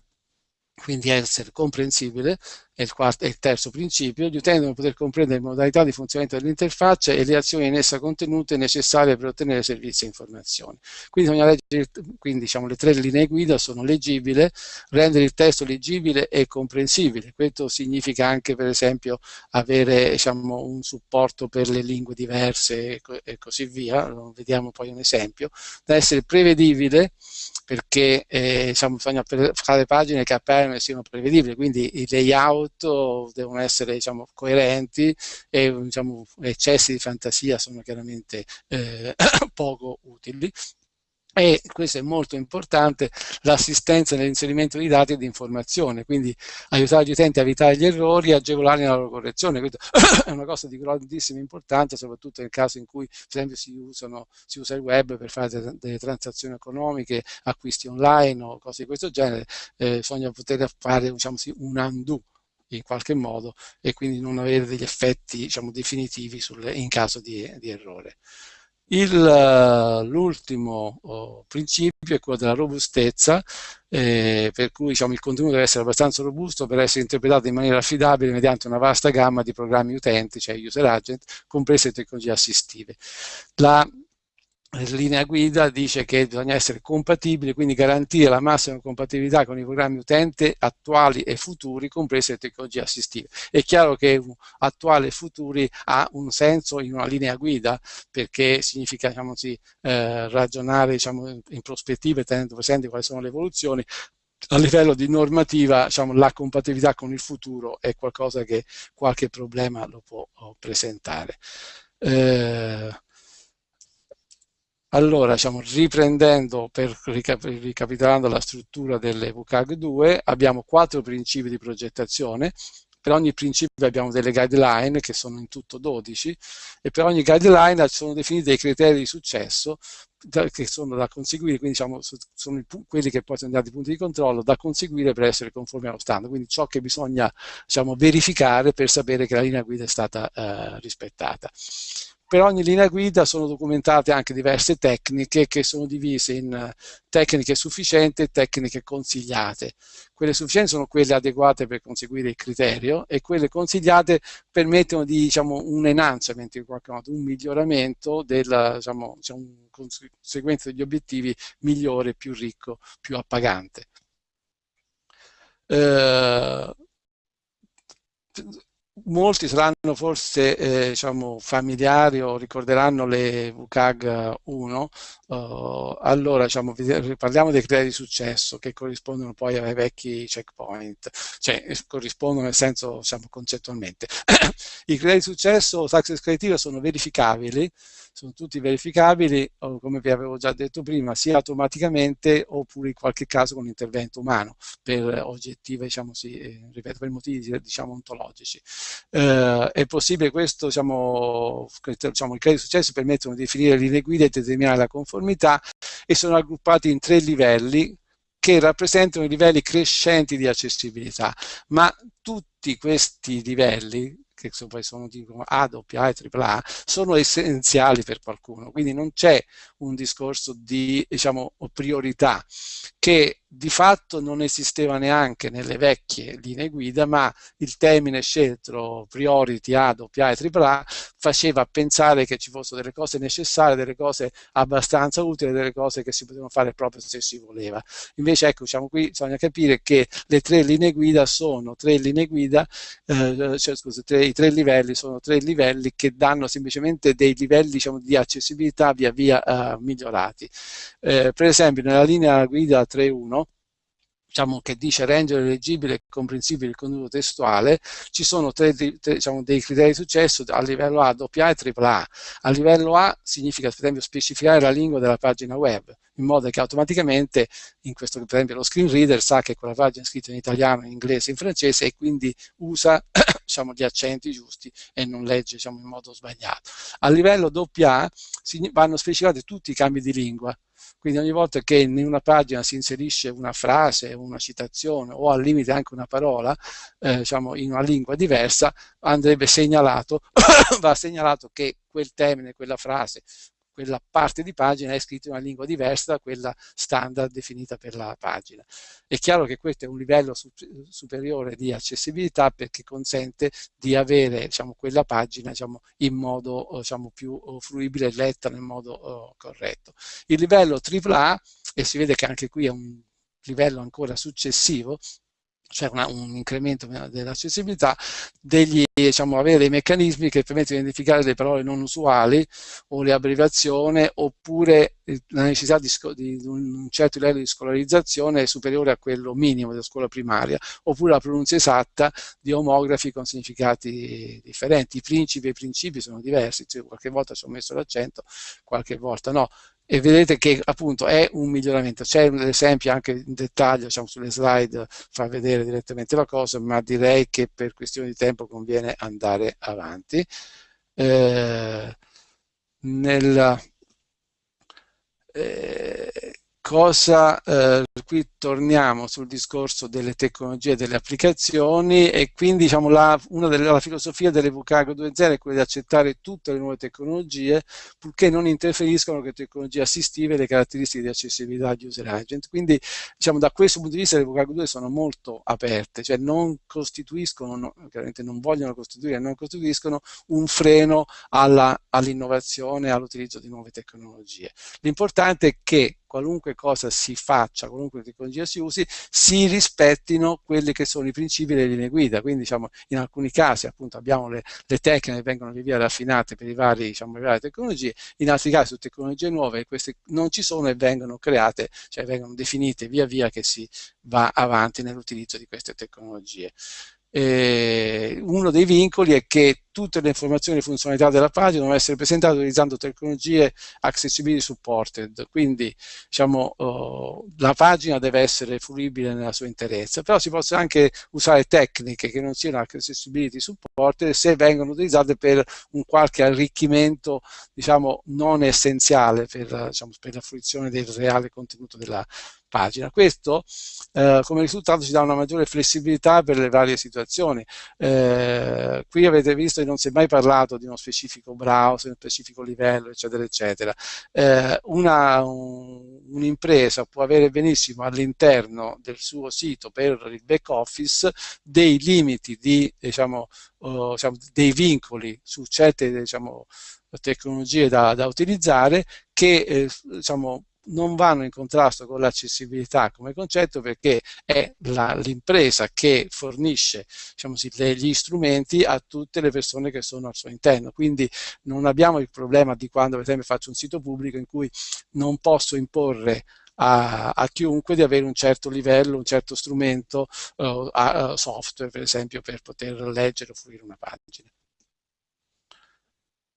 Speaker 2: quindi essere comprensibile, è il, quarto, è il terzo principio, gli utenti devono poter comprendere le modalità di funzionamento dell'interfaccia e le azioni in essa contenute necessarie per ottenere servizi e informazioni. Quindi, leggere, quindi diciamo, le tre linee guida sono leggibile, rendere il testo leggibile e comprensibile. Questo significa anche per esempio avere diciamo, un supporto per le lingue diverse e, co così via, vediamo poi un esempio, da essere prevedibile perché eh, diciamo, bisogna fare pagine che appaiono e siano prevedibili, quindi i layout prodotto devono essere diciamo, coerenti e diciamo, eccessi di fantasia sono chiaramente eh, poco utili e questo è molto importante, l'assistenza nell'inserimento di dati e di informazione, quindi aiutare gli utenti a evitare gli errori e agevolare la loro correzione. Questo è una cosa di grandissima importanza, soprattutto nel caso in cui, per esempio, si, usano, si usa il web per fare delle transazioni economiche, acquisti online o cose di questo genere, eh, bisogna poter fare diciamo, un undo in qualche modo e quindi non avere degli effetti diciamo, definitivi sul, in caso di, di errore. L'ultimo oh, principio è quello della robustezza, eh, per cui diciamo, il contenuto deve essere abbastanza robusto per essere interpretato in maniera affidabile mediante una vasta gamma di programmi utenti, cioè user agent, comprese le tecnologie assistive. La linea guida dice che bisogna essere compatibili, quindi garantire la massima compatibilità con i programmi utente attuali e futuri, comprese le tecnologie assistive. È chiaro che attuale e futuri ha un senso in una linea guida, perché significa diciamo così, eh, ragionare diciamo, in prospettiva tenendo presente quali sono le evoluzioni, a livello di normativa diciamo, la compatibilità con il futuro è qualcosa che qualche problema lo può presentare. Eh, allora, diciamo, riprendendo, per ricapitolando la struttura delle WCAG 2, abbiamo quattro principi di progettazione, per ogni principio abbiamo delle guideline che sono in tutto 12 e per ogni guideline sono definiti dei criteri di successo che sono da conseguire, quindi diciamo, sono quelli che poi sono dati punti di controllo da conseguire per essere conformi allo standard, quindi ciò che bisogna diciamo, verificare per sapere che la linea guida è stata eh, rispettata. Per ogni linea guida sono documentate anche diverse tecniche che sono divise in eh, tecniche sufficienti e tecniche consigliate. Quelle sufficienti sono quelle adeguate per conseguire il criterio e quelle consigliate permettono di, diciamo, un enhancement, in qualche modo, un miglioramento della, diciamo, diciamo, un conseguenza degli obiettivi migliore, più ricco, più appagante. Eh, molti saranno forse eh, diciamo, familiari o ricorderanno le WCAG 1, uh, allora diciamo, parliamo dei criteri di successo che corrispondono poi ai vecchi checkpoint, cioè corrispondono nel senso diciamo, concettualmente. I criteri di successo success criteria sono verificabili, sono tutti verificabili, come vi avevo già detto prima, sia automaticamente oppure in qualche caso con intervento umano, per oggettive, diciamo sì, eh, ripeto, per motivi diciamo ontologici. Eh, è possibile questo, diciamo, diciamo, i crediti di successo permettono di definire linee guida e determinare la conformità e sono raggruppati in tre livelli che rappresentano i livelli crescenti di accessibilità, ma tutti questi livelli che poi sono dicono A, AA e AAA, sono essenziali per qualcuno, quindi non c'è un discorso di diciamo, priorità che di fatto non esisteva neanche nelle vecchie linee guida, ma il termine scelto priority A, AA e AAA faceva pensare che ci fossero delle cose necessarie, delle cose abbastanza utili, delle cose che si potevano fare proprio se si voleva. Invece ecco, diciamo qui bisogna capire che le tre linee guida sono tre linee guida, eh, cioè, scusa, tre, i tre livelli sono tre livelli che danno semplicemente dei livelli diciamo, di accessibilità via via eh, migliorati. Eh, per esempio nella linea guida 3.1 diciamo, che dice rendere leggibile e comprensibile il contenuto testuale, ci sono tre, tre, diciamo, dei criteri di successo a livello A, AA e AAA. A livello A significa per esempio specificare la lingua della pagina web, in modo che automaticamente, in questo per esempio lo screen reader sa che quella pagina è scritta in italiano, in inglese, in francese e quindi usa diciamo, gli accenti giusti e non legge diciamo, in modo sbagliato. A livello AA vanno specificati tutti i cambi di lingua, quindi ogni volta che in una pagina si inserisce una frase, una citazione o al limite anche una parola, eh, diciamo in una lingua diversa, andrebbe segnalato, va segnalato che quel termine, quella frase, quella parte di pagina è scritta in una lingua diversa da quella standard definita per la pagina. È chiaro che questo è un livello superiore di accessibilità perché consente di avere diciamo, quella pagina diciamo, in modo diciamo, più fruibile e letta nel modo oh, corretto. Il livello AAA, e si vede che anche qui è un livello ancora successivo, cioè un incremento dell'accessibilità, degli, diciamo, avere dei meccanismi che permettono di identificare le parole non usuali o le abbreviazioni oppure la necessità di, di, un certo livello di scolarizzazione superiore a quello minimo della scuola primaria oppure la pronuncia esatta di omografi con significati differenti. I principi e i principi sono diversi, cioè, qualche volta ci ho messo l'accento, qualche volta no e vedete che appunto è un miglioramento. C'è un esempio anche in dettaglio, diciamo sulle slide fa vedere direttamente la cosa, ma direi che per questione di tempo conviene andare avanti. Eh, nel, eh, cosa, eh, qui torniamo sul discorso delle tecnologie e delle applicazioni e quindi diciamo la, una delle, la filosofia dell'Evucago 2.0 è quella di accettare tutte le nuove tecnologie purché non interferiscono con le tecnologie assistive e le caratteristiche di accessibilità di user agent. Quindi diciamo da questo punto di vista le Evucago 2 sono molto aperte, cioè non costituiscono, no, chiaramente non vogliono costituire, non costituiscono un freno all'innovazione, all all'utilizzo di nuove tecnologie. L'importante è che qualunque cosa si faccia, qualunque tecnologia si usi, si rispettino quelli che sono i principi delle linee guida. Quindi diciamo, in alcuni casi appunto abbiamo le, le tecniche che vengono via via raffinate per i vari, diciamo, le varie tecnologie, in altri casi su tecnologie nuove queste non ci sono e vengono create, cioè vengono definite via via che si va avanti nell'utilizzo di queste tecnologie eh, uno dei vincoli è che tutte le informazioni e funzionalità della pagina devono essere presentate utilizzando tecnologie accessibility supported, quindi diciamo, uh, la pagina deve essere fruibile nella sua interezza, però si possono anche usare tecniche che non siano accessibility supported se vengono utilizzate per un qualche arricchimento diciamo, non essenziale per, diciamo, per la fruizione del reale contenuto della pagina. Questo eh, come risultato ci dà una maggiore flessibilità per le varie situazioni. Eh, qui avete visto non si è mai parlato di uno specifico browser, uno specifico livello, eccetera, eccetera. Eh, un'impresa un può avere benissimo all'interno del suo sito per il back office dei limiti di, diciamo, uh, diciamo, dei vincoli su certe diciamo, tecnologie da, da utilizzare che eh, diciamo, non vanno in contrasto con l'accessibilità come concetto perché è l'impresa che fornisce diciamo così, gli strumenti a tutte le persone che sono al suo interno. Quindi non abbiamo il problema di quando per esempio faccio un sito pubblico in cui non posso imporre a, a, chiunque di avere un certo livello, un certo strumento uh, uh, software, per esempio, per poter leggere o fruire una pagina.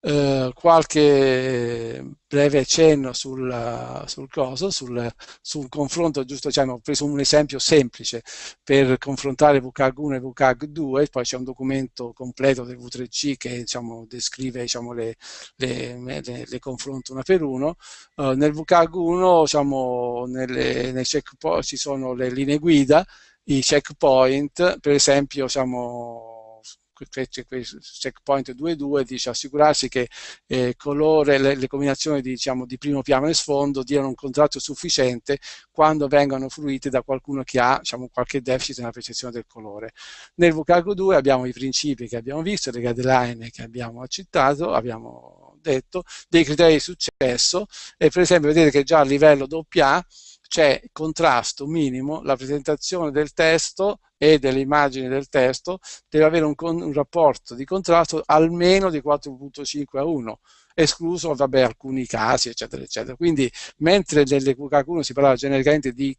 Speaker 2: Uh, qualche breve accenno sul, sul coso, sul, sul, confronto, giusto, cioè, ho preso un esempio semplice per confrontare VCAG 1 e VCAG 2, poi c'è un documento completo del V3C che diciamo, descrive diciamo, le, le, le, le, confronto una per uno. Uh, nel VCAG 1 diciamo, nelle, nei checkpoint ci sono le linee guida, i checkpoint, per esempio diciamo, checkpoint 2.2 dice assicurarsi che eh, colore, le, le combinazioni di, diciamo, di, primo piano e sfondo diano un contrasto sufficiente quando vengano fruite da qualcuno che ha diciamo, qualche deficit nella percezione del colore. Nel vocabolo 2 abbiamo i principi che abbiamo visto, le guideline che abbiamo accettato, abbiamo detto, dei criteri di successo e per esempio vedete che già a livello AA c'è contrasto minimo, la presentazione del testo e delle immagini del testo deve avere un, un rapporto di contrasto almeno di 4.5 a 1 escluso vabbè, alcuni casi eccetera eccetera. Quindi mentre nelle QK1 si parlava genericamente di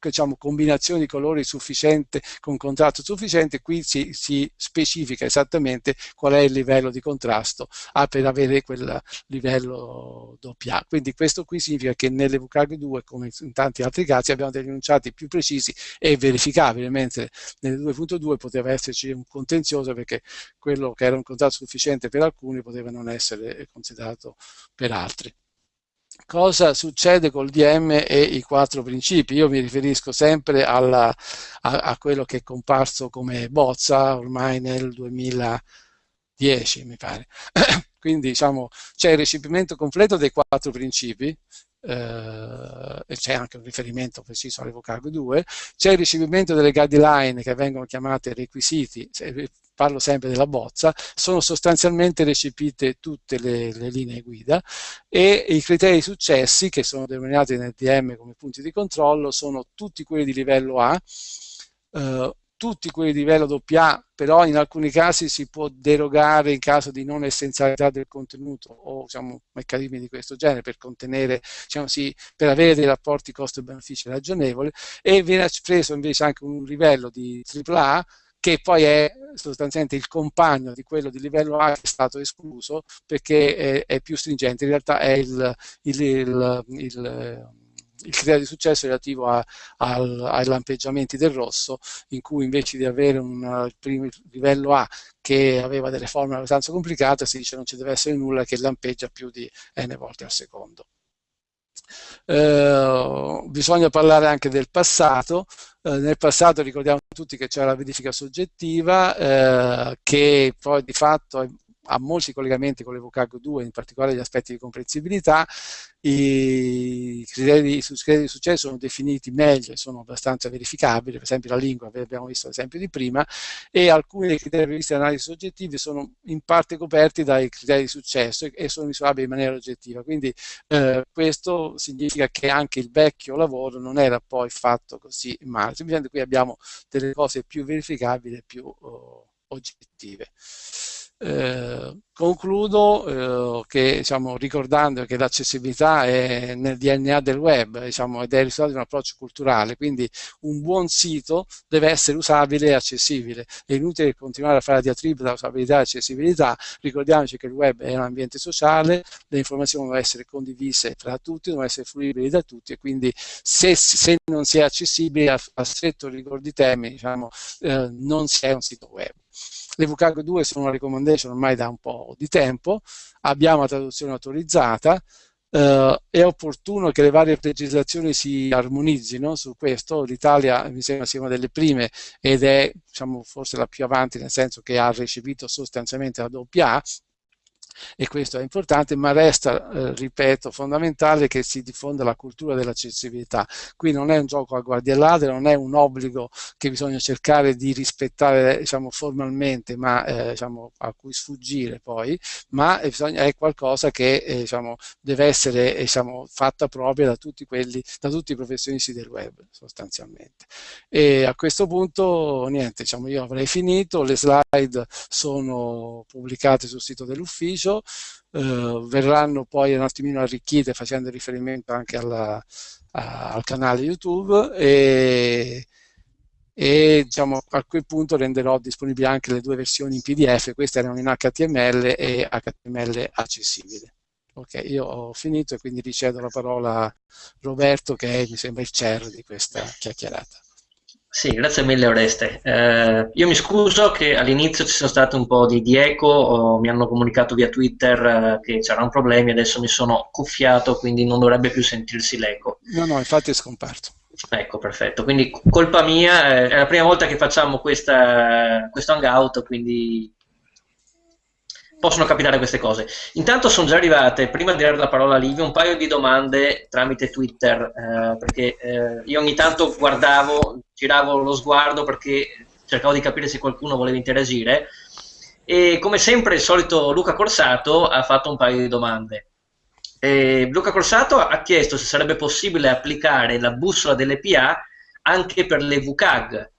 Speaker 2: diciamo, combinazione di colori sufficiente con contrasto sufficiente, qui si, si, specifica esattamente qual è il livello di contrasto ah, per avere quel livello doppia. Quindi questo qui significa che nelle VCAG 2, come in tanti altri casi, abbiamo degli enunciati più precisi e verificabili, mentre nelle 2.2 poteva esserci un contenzioso perché quello che era un contrasto sufficiente per alcuni poteva non essere considerato per altri cosa succede col DM e i quattro principi. Io mi riferisco sempre alla, a, a, quello che è comparso come bozza ormai nel 2010, mi pare. Quindi diciamo, c'è il recepimento completo dei quattro principi, eh, c'è anche un riferimento preciso all'Evocargo 2, c'è il ricevimento delle guideline che vengono chiamate requisiti, parlo sempre della bozza, sono sostanzialmente recepite tutte le, le linee guida e i criteri successi che sono denominati nel DM come punti di controllo sono tutti quelli di livello A, eh, tutti quelli di livello AA, però in alcuni casi si può derogare in caso di non essenzialità del contenuto o diciamo, meccanismi di questo genere per contenere, diciamo, sì, per avere dei rapporti costo-benefici ragionevoli e viene preso invece anche un livello di AAA che poi è sostanzialmente il compagno di quello di livello A che è stato escluso perché è, è più stringente, in realtà è il, il, il, il il criterio di successo relativo a, al, ai lampeggiamenti del rosso, in cui invece di avere un primo livello A che aveva delle forme abbastanza complicate, si dice non ci deve essere nulla che lampeggia più di n volte al secondo. Eh, bisogna parlare anche del passato. Eh, nel passato ricordiamo tutti che c'era la verifica soggettiva eh, che poi di fatto ha molti collegamenti con l'Evocago 2, in particolare gli aspetti di comprensibilità. I criteri, i criteri di successo sono definiti meglio e sono abbastanza verificabili, per esempio la lingua, abbiamo visto l'esempio di prima, e alcuni dei criteri previsti analisi soggettivi sono in parte coperti dai criteri di successo e, e sono misurabili in maniera oggettiva. Quindi eh, questo significa che anche il vecchio lavoro non era poi fatto così male, semplicemente qui abbiamo delle cose più verificabili e più oh, oggettive. Eh, concludo eh, che, diciamo, ricordando che l'accessibilità è nel DNA del web diciamo, ed è il risultato di un approccio culturale, quindi un buon sito deve essere usabile e accessibile. È inutile continuare a fare la diatriba da usabilità e accessibilità, ricordiamoci che il web è un ambiente sociale, le informazioni devono essere condivise tra tutti, devono essere fruibili da tutti e quindi se, se non si è accessibile a, a stretto rigore di temi, diciamo, eh, non si è un sito web. Le VCAG 2 sono una recommendation ormai da un po' di tempo, abbiamo la traduzione autorizzata, Uh, è opportuno che le varie legislazioni si armonizzino su questo. L'Italia mi sembra sia una delle prime ed è diciamo, forse la più avanti nel senso che ha recepito sostanzialmente la doppia A e questo è importante, ma resta, eh, ripeto, fondamentale che si diffonda la cultura dell'accessibilità. Qui non è un gioco a guardie ladre, non è un obbligo che bisogna cercare di rispettare diciamo, formalmente, ma eh, diciamo, a cui sfuggire poi, ma è, bisogna, è qualcosa che eh, diciamo, deve essere diciamo, fatta propria da tutti, quelli, da tutti i professionisti del web sostanzialmente. E a questo punto, niente, diciamo, io avrei finito, le slide sono pubblicate sul sito dell'ufficio, utilizzo, eh, verranno poi un attimino arricchite facendo riferimento anche alla, a, al canale YouTube e, e diciamo, a quel punto renderò disponibili anche le due versioni in PDF, queste erano in HTML e HTML accessibile. Ok, io ho finito e quindi ricevo la parola a Roberto che è, mi sembra il chair di questa chiacchierata.
Speaker 1: Sì, grazie mille Oreste. Eh, io mi scuso che all'inizio ci sono state un po' di, di eco, o mi hanno comunicato via Twitter eh, che c'erano problemi, adesso mi sono cuffiato, quindi non dovrebbe più sentirsi l'eco.
Speaker 2: No, no, infatti è scomparso.
Speaker 1: Ecco, perfetto. Quindi colpa mia, eh, è la prima volta che facciamo questa, questo hangout, quindi possono capitare queste cose. Intanto sono già arrivate, prima di dare la parola a Livio, un paio di domande tramite Twitter, eh, perché eh, io ogni tanto guardavo, giravo lo sguardo perché cercavo di capire se qualcuno voleva interagire e come sempre il solito Luca Corsato ha fatto un paio di domande. E Luca Corsato ha chiesto se sarebbe possibile applicare la bussola delle PA anche per le VCAG,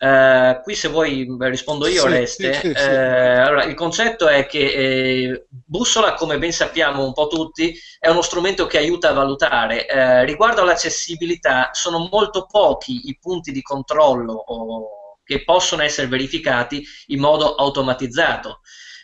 Speaker 1: Uh, qui se vuoi rispondo io, sì, Oreste. Sì, sì, uh, allora, il concetto è che eh, Bussola, come ben sappiamo un po' tutti, è uno strumento che aiuta a valutare. Uh, riguardo all'accessibilità, sono molto pochi i punti di controllo o, che possono essere verificati in modo automatizzato.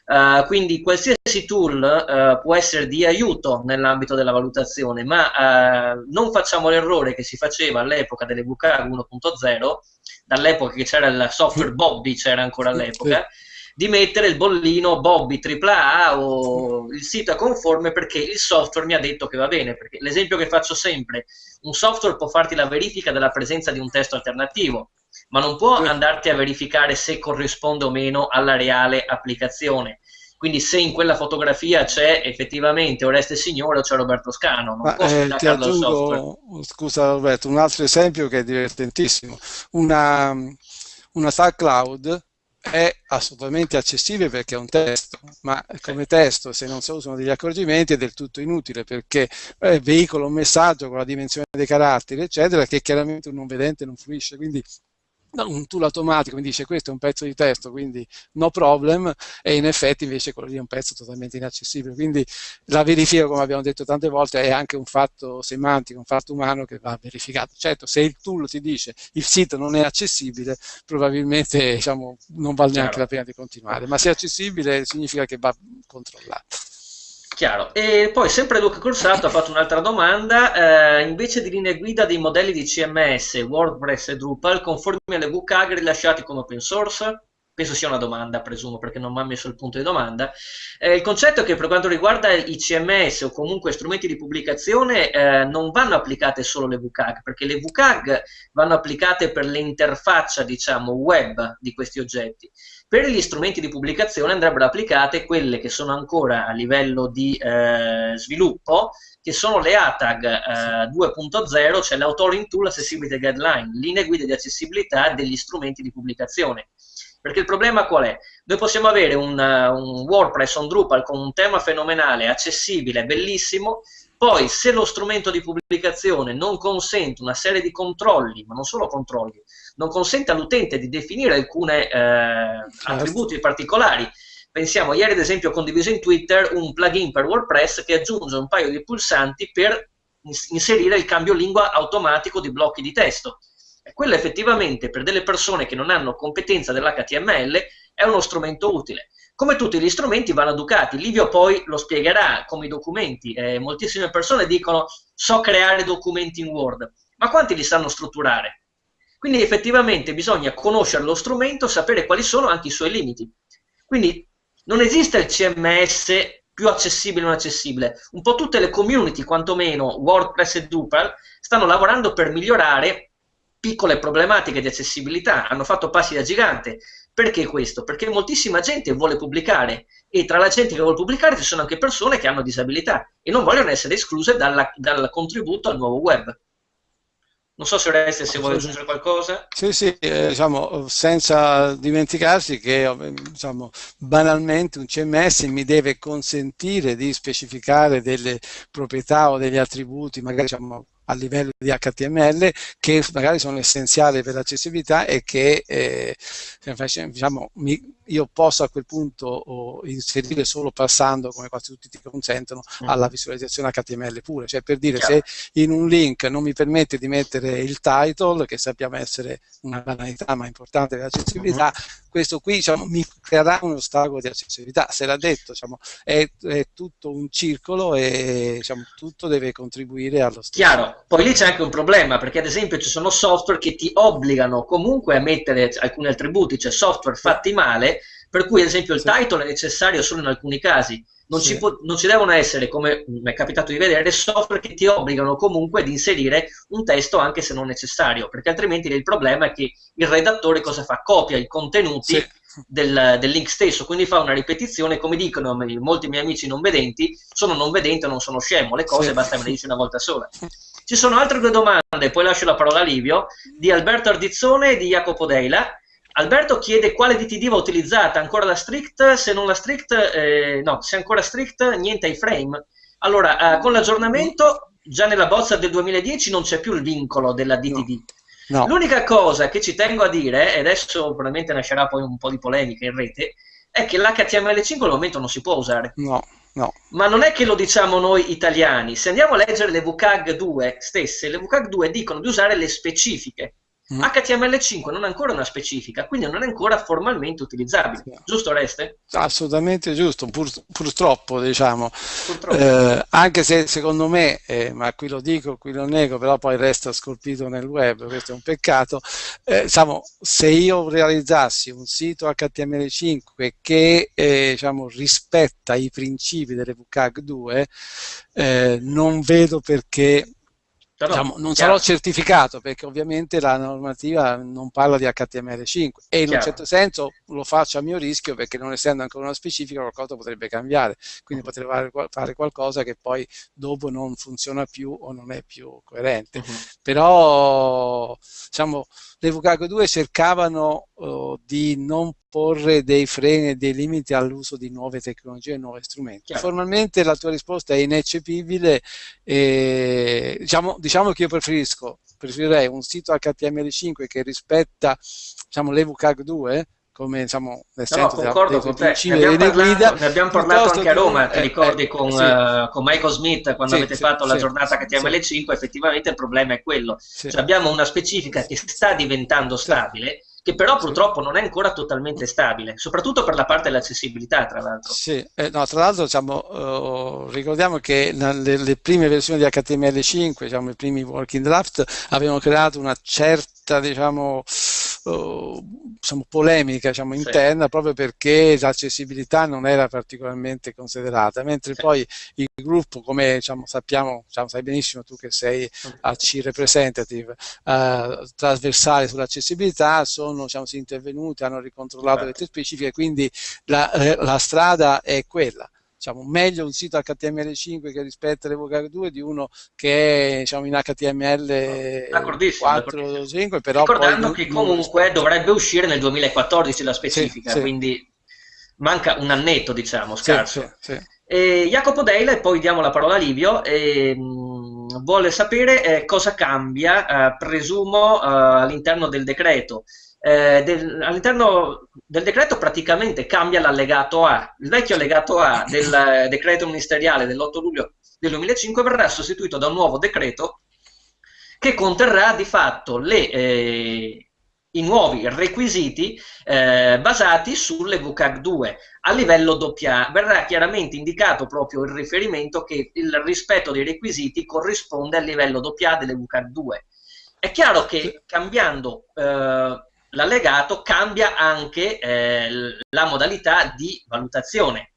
Speaker 1: Uh, quindi qualsiasi tool uh, può essere di aiuto nell'ambito della valutazione, ma uh, non facciamo l'errore che si faceva all'epoca delle VK 1.0 dall'epoca che c'era il software Bobby, c'era ancora all'epoca, di mettere il bollino Bobby AAA o il sito è conforme perché il software mi ha detto che va bene. Perché l'esempio che faccio sempre, un software può farti la verifica della presenza di un testo alternativo, ma non può andarti a verificare se corrisponde o meno alla reale applicazione. Quindi se in quella fotografia c'è effettivamente Oreste Signore o c'è Roberto Scano, non Ma,
Speaker 2: eh, ti aggiungo, scusa Roberto, un altro esempio che è divertentissimo. Una, una tag cloud è assolutamente accessibile perché è un testo, ma come testo se non si usano degli accorgimenti è del tutto inutile perché eh, veicola un messaggio con la dimensione dei caratteri eccetera che chiaramente un non vedente non fruisce, quindi un tool automatico mi dice questo è un pezzo di testo, quindi no problem, e in effetti invece quello lì è un pezzo totalmente inaccessibile. Quindi la verifica, come abbiamo detto tante volte, è anche un fatto semantico, un fatto umano che va verificato. Certo, se il tool ti dice il sito non è accessibile, probabilmente diciamo, non vale neanche la pena di continuare, ma se è accessibile significa che va controllato.
Speaker 1: Chiaro. E poi sempre Luca Corsato ha fatto un'altra domanda, eh, invece di linee guida dei modelli di CMS, WordPress e Drupal, conformi alle WCAG rilasciati con open source? Penso sia una domanda, presumo, perché non mi ha messo il punto di domanda. Eh, il concetto è che per quanto riguarda i CMS o comunque strumenti di pubblicazione eh, non vanno applicate solo le WCAG, perché le WCAG vanno applicate per l'interfaccia, diciamo, web di questi oggetti. Per gli strumenti di pubblicazione andrebbero applicate quelle che sono ancora a livello di eh, sviluppo, che sono le ATAG eh, 2.0, cioè l'Authoring Tool Accessibility Guideline, linee guida di accessibilità degli strumenti di pubblicazione. Perché il problema qual è? Noi possiamo avere un, un WordPress, un Drupal con un tema fenomenale, accessibile, bellissimo, poi se lo strumento di pubblicazione non consente una serie di controlli, ma non solo controlli, non consente all'utente di definire alcuni eh, certo. attributi particolari. Pensiamo, ieri ad esempio ho condiviso in Twitter un plugin per WordPress che aggiunge un paio di pulsanti per inserire il cambio lingua automatico di blocchi di testo. E quello effettivamente per delle persone che non hanno competenza dell'HTML è uno strumento utile. Come tutti gli strumenti vanno educati, Livio poi lo spiegherà come i documenti. Eh, moltissime persone dicono so creare documenti in Word, ma quanti li sanno strutturare? Quindi effettivamente bisogna conoscere lo strumento, sapere quali sono anche i suoi limiti. Quindi non esiste il CMS più accessibile o non accessibile. Un po' tutte le community, quantomeno WordPress e Drupal, stanno lavorando per migliorare piccole problematiche di accessibilità, hanno fatto passi da gigante. Perché questo? Perché moltissima gente vuole pubblicare e tra la gente che vuole pubblicare ci sono anche persone che hanno disabilità e non vogliono essere escluse dalla, dal contributo al nuovo web. Non so se Oreste se vuole aggiungere qualcosa.
Speaker 2: Sì, sì, eh, diciamo, senza dimenticarsi che eh, diciamo, banalmente un CMS mi deve consentire di specificare delle proprietà o degli attributi, magari diciamo, a livello di HTML che magari sono essenziali per l'accessibilità e che eh, diciamo, mi, io posso a quel punto inserire solo passando, come quasi tutti ti consentono, mm. alla visualizzazione HTML pure. Cioè per dire, Chiaro. se in un link non mi permette di mettere il title, che sappiamo essere una banalità ma importante per l'accessibilità, mm -hmm. questo qui diciamo, mi creerà un ostacolo di accessibilità. Se l'ha detto, diciamo, è, è, tutto un circolo e diciamo, tutto deve contribuire allo stesso.
Speaker 1: Chiaro, poi lì c'è anche un problema, perché ad esempio ci sono software che ti obbligano comunque a mettere alcuni attributi, cioè software fatti male, per cui ad esempio il title è necessario solo in alcuni casi. Non, sì. ci può, non, ci devono essere, come mi è capitato di vedere, software che ti obbligano comunque ad inserire un testo anche se non necessario, perché altrimenti il problema è che il redattore cosa fa? Copia i contenuti sì. del, del, link stesso, quindi fa una ripetizione, come dicono molti miei amici non vedenti, sono non vedente, non sono scemo, le cose sì. basta che le dici una volta sola. Ci sono altre due domande, poi lascio la parola a Livio, di Alberto Ardizzone e di Jacopo Deila. Alberto chiede quale DTD va utilizzata, ancora la strict, se non la strict, eh, no, se ancora strict, niente ai frame. Allora, eh, con l'aggiornamento, già nella bozza del 2010 non c'è più il vincolo della DTD. No. No. L'unica cosa che ci tengo a dire, e adesso probabilmente nascerà poi un po' di polemica in rete, è che l'HTML5 al momento non si può usare.
Speaker 2: No. No.
Speaker 1: Ma non è che lo diciamo noi italiani. Se andiamo a leggere le WCAG 2 stesse, le WCAG 2 dicono di usare le specifiche. Mm. HTML5 non è ancora una specifica, quindi non è ancora formalmente utilizzabile. Sì. Giusto Reste?
Speaker 2: Assolutamente giusto, pur, purtroppo diciamo. Purtroppo. Eh, anche se secondo me, eh, ma qui lo dico, qui lo nego, però poi resta scolpito nel web, questo è un peccato, eh, diciamo, se io realizzassi un sito HTML5 che eh, diciamo, rispetta i principi delle WCAG 2, eh, non vedo perché diciamo, non sarò certificato perché ovviamente la normativa non parla di HTML5 e in chiaro. un certo senso lo faccio a mio rischio perché non essendo ancora una specifica qualcosa potrebbe cambiare, quindi uh -huh. potrei fare qualcosa che poi dopo non funziona più o non è più coerente. Uh -huh. Però diciamo, le VCAG 2 cercavano uh, di non porre dei freni e dei limiti all'uso di nuove tecnologie e nuovi strumenti. Chiaro. Formalmente la tua risposta è ineccepibile e diciamo, diciamo che io preferisco, preferirei un sito HTML5 che rispetta diciamo, l'EVUCAG 2 come diciamo nel
Speaker 1: no, senso concordo con te. Ne abbiamo, parlato, guida, ne abbiamo parlato anche a Roma, ti eh, ricordi eh, con, sì. uh, con, Michael Smith quando sì, avete sì, fatto la giornata HTML5, effettivamente il problema è quello. Cioè, abbiamo una specifica che sta diventando stabile, che però purtroppo non è ancora totalmente stabile, soprattutto per la parte dell'accessibilità, tra l'altro.
Speaker 2: Sì, eh, no, tra l'altro diciamo, uh, ricordiamo che nelle prime versioni di HTML5, diciamo, i primi working draft, avevano creato una certa, diciamo, diciamo, polemica diciamo, interna sì. proprio perché l'accessibilità non era particolarmente considerata, mentre sì. poi il gruppo, come diciamo, sappiamo, diciamo, sai benissimo tu che sei AC representative, uh, trasversale sull'accessibilità, sono diciamo, intervenuti, hanno ricontrollato certo. le tue specifiche, quindi la, eh, la strada è quella diciamo, meglio un sito HTML5 che rispetta l'Evocar 2 di uno che è diciamo, in HTML 4.5 però
Speaker 1: ricordando che comunque dovrebbe uscire nel 2014 la specifica sì, quindi sì. manca un annetto diciamo scarso. sì, e Jacopo Deila e poi diamo la parola a Livio e, mh, vuole sapere eh, cosa cambia eh, presumo eh, all'interno del decreto eh, del, all'interno del decreto praticamente cambia l'allegato A. Il vecchio allegato A del eh, decreto ministeriale dell'8 luglio del 2005 verrà sostituito da un nuovo decreto che conterrà di fatto le, eh, i nuovi requisiti eh, basati sulle VCAG 2 a livello AA. Verrà chiaramente indicato proprio il riferimento che il rispetto dei requisiti corrisponde al livello AA delle VCAG 2. È chiaro che cambiando eh, l'allegato cambia anche eh, la modalità di valutazione.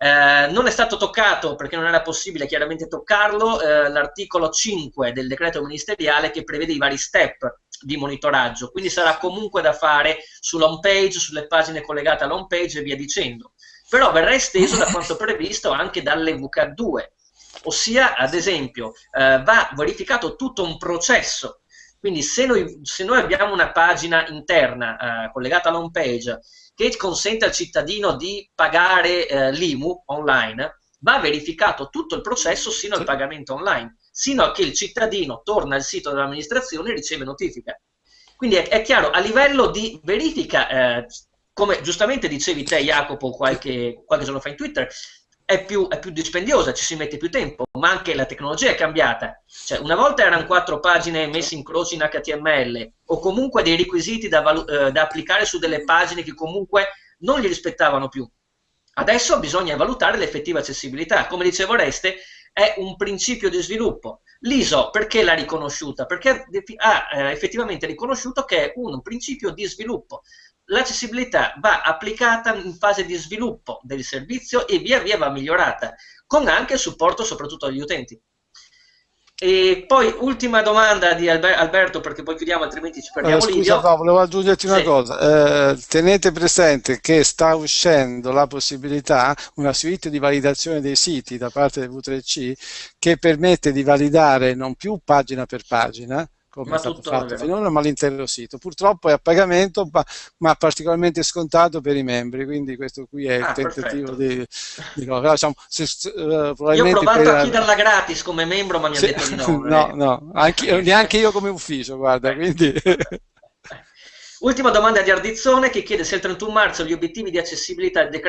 Speaker 1: Eh, non è stato toccato perché non era possibile chiaramente toccarlo eh, l'articolo 5 del decreto ministeriale che prevede i vari step di monitoraggio, quindi sarà comunque da fare sull'home page, sulle pagine collegate all'home page e via dicendo. Però verrà esteso da quanto previsto anche dalle VK2, ossia ad esempio eh, va verificato tutto un processo quindi se noi, se noi abbiamo una pagina interna eh, collegata alla home page che consente al cittadino di pagare eh, l'IMU online, va verificato tutto il processo sino al pagamento online, sino a che il cittadino torna al sito dell'amministrazione e riceve notifica. Quindi è, è, chiaro, a livello di verifica, eh, come giustamente dicevi te Jacopo qualche, qualche giorno fa in Twitter, è più, è più, dispendiosa, ci si mette più tempo, ma anche la tecnologia è cambiata. Cioè, una volta erano quattro pagine messe in croce in HTML o comunque dei requisiti da, eh, da applicare su delle pagine che comunque non li rispettavano più. Adesso bisogna valutare l'effettiva accessibilità. Come dicevo Reste, è un principio di sviluppo. L'ISO perché l'ha riconosciuta? Perché ha eh, effettivamente riconosciuto che è un principio di sviluppo l'accessibilità va applicata in fase di sviluppo del servizio e via via va migliorata, con anche supporto soprattutto agli utenti. E poi ultima domanda di Alberto, perché poi chiudiamo, altrimenti ci perdiamo
Speaker 2: eh, Scusa, no, volevo aggiungerti una sì. cosa. Eh, tenete presente che sta uscendo la possibilità, una suite di validazione dei siti da parte del V3C, che permette di validare non più pagina per pagina, come ma è stato fatto finora, ma l'intero sito. Purtroppo è a pagamento, ma, ma, particolarmente scontato per i membri, quindi questo qui è ah, il tentativo di, di no, diciamo, se,
Speaker 1: uh, Io ho provato per... a chiederla gratis come membro, ma mi ha detto di no.
Speaker 2: no, no, anche, neanche io come ufficio, guarda, quindi...
Speaker 1: Ultima domanda di Ardizzone che chiede se il 31 marzo gli obiettivi di accessibilità e di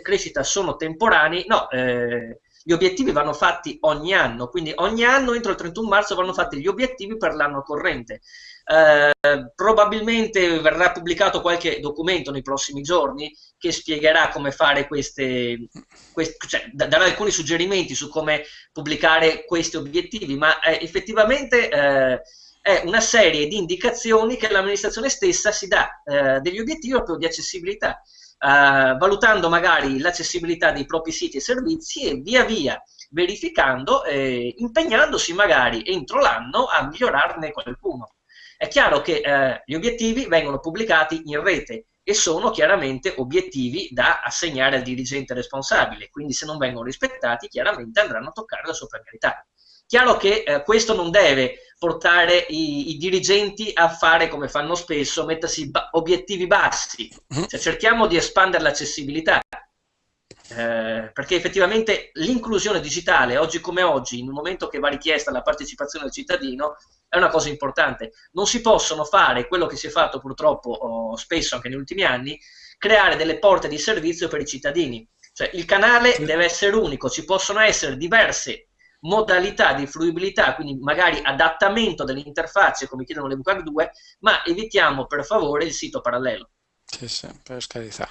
Speaker 1: crescita sono temporanei. No, eh, gli obiettivi vanno fatti ogni anno, quindi ogni anno entro il 31 marzo vanno fatti gli obiettivi per l'anno corrente. Eh, probabilmente verrà pubblicato qualche documento nei prossimi giorni che spiegherà come fare queste, queste cioè darà alcuni suggerimenti su come pubblicare questi obiettivi, ma eh, effettivamente eh, è una serie di indicazioni che l'amministrazione stessa si dà eh, degli obiettivi proprio di accessibilità eh, valutando magari l'accessibilità dei propri siti e servizi e via via verificando, eh, impegnandosi magari entro l'anno a migliorarne qualcuno. È chiaro che eh, gli obiettivi vengono pubblicati in rete e sono chiaramente obiettivi da assegnare al dirigente responsabile, quindi se non vengono rispettati chiaramente andranno a toccare la sovranità. Chiaro che eh, questo non deve portare i, i, dirigenti a fare come fanno spesso, mettersi ba obiettivi bassi, cioè, cerchiamo di espandere l'accessibilità. Eh, perché effettivamente l'inclusione digitale, oggi come oggi, in un momento che va richiesta la partecipazione del cittadino, è una cosa importante. Non si possono fare quello che si è fatto purtroppo oh, spesso anche negli ultimi anni, creare delle porte di servizio per i cittadini. Cioè il canale deve essere unico, ci possono essere diverse modalità di fruibilità, quindi magari adattamento delle interfacce come chiedono le VCAG 2, ma evitiamo per favore il sito parallelo.
Speaker 2: Sì, sì, per carità.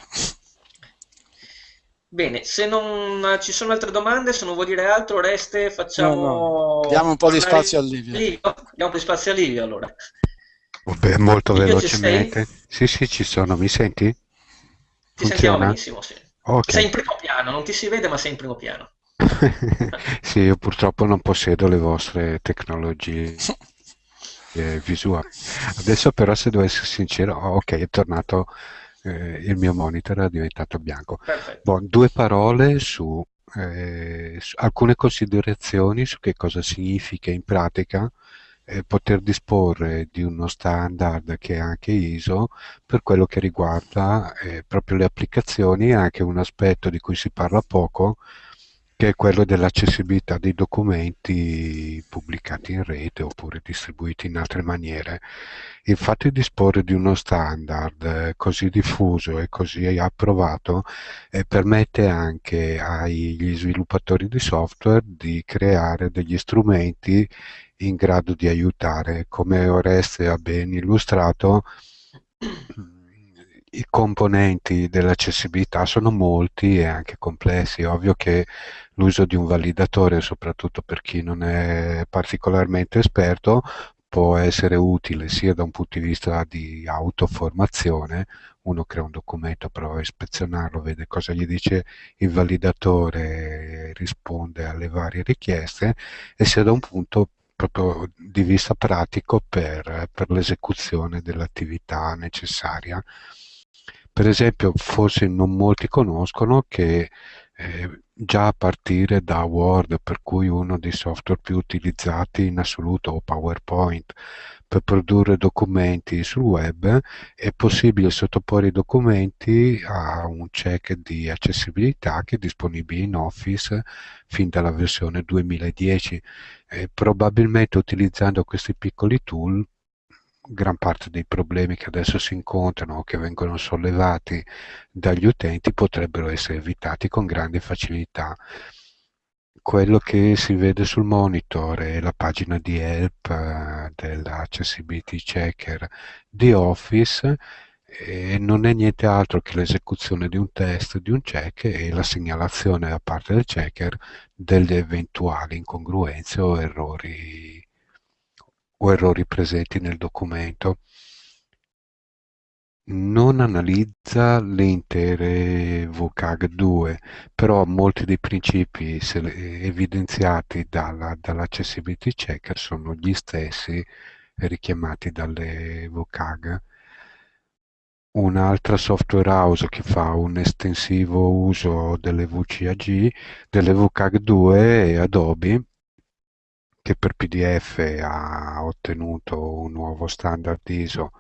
Speaker 1: Bene, se non ci sono altre domande, se non vuoi dire altro, Reste, facciamo...
Speaker 2: No, no. Diamo un po' di spazio a Livio. Livio.
Speaker 1: Diamo un po' di spazio a Livio, allora.
Speaker 3: Beh, molto Livio velocemente. Sì, sì, ci sono. Mi senti?
Speaker 1: Ti Funziona? sentiamo benissimo, sì. Okay. Sei in primo piano, non ti si vede, ma sei in primo piano.
Speaker 3: sì, io purtroppo non possedo le vostre tecnologie eh, visuali. Adesso però, se devo essere sincero, oh, ok, è tornato eh, il mio monitor è diventato bianco. Bon, due parole su, eh, su, alcune considerazioni su che cosa significa in pratica eh, poter disporre di uno standard che è anche ISO per quello che riguarda eh, proprio le applicazioni e anche un aspetto di cui si parla poco che è quello dell'accessibilità dei documenti pubblicati in rete oppure distribuiti in altre maniere. Il fatto di disporre di uno standard eh, così diffuso e così approvato eh, permette anche agli sviluppatori di software di creare degli strumenti in grado di aiutare. Come Oreste ha ben illustrato, i componenti dell'accessibilità sono molti e anche complessi. È ovvio che l'uso di un validatore, soprattutto per chi non è particolarmente esperto, può essere utile sia da un punto di vista di autoformazione, uno crea un documento, prova a ispezionarlo, vede cosa gli dice il validatore, risponde alle varie richieste, e sia da un punto proprio di vista pratico per, per l'esecuzione dell'attività necessaria. Per esempio, forse non molti conoscono che eh, già a partire da Word, per cui uno dei software più utilizzati in assoluto, o PowerPoint, per produrre documenti sul web, è possibile sottoporre i documenti a un check di accessibilità che è disponibile in Office fin dalla versione 2010. E probabilmente utilizzando questi piccoli tool gran parte dei problemi che adesso si incontrano o che vengono sollevati dagli utenti potrebbero essere evitati con grande facilità. Quello che si vede sul monitor è la pagina di help eh, dell'accessibility checker di Office e non è niente altro che l'esecuzione di un test, di un check e la segnalazione da parte del checker delle eventuali incongruenze o errori o errori presenti nel documento. Non analizza le intere VCAG 2, però molti dei principi evidenziati dalla, dall'accessibility checker sono gli stessi richiamati dalle VCAG. Un'altra software house che fa un estensivo uso delle VCAG, delle VCAG 2 è Adobe, che per PDF ha ottenuto un nuovo standard ISO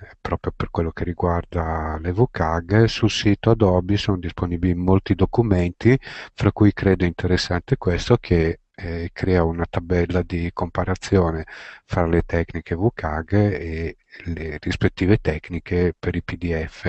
Speaker 3: eh, proprio per quello che riguarda le VCAG, sul sito Adobe sono disponibili molti documenti, fra cui credo interessante questo che eh, crea una tabella di comparazione fra le tecniche VCAG e le rispettive tecniche per i PDF.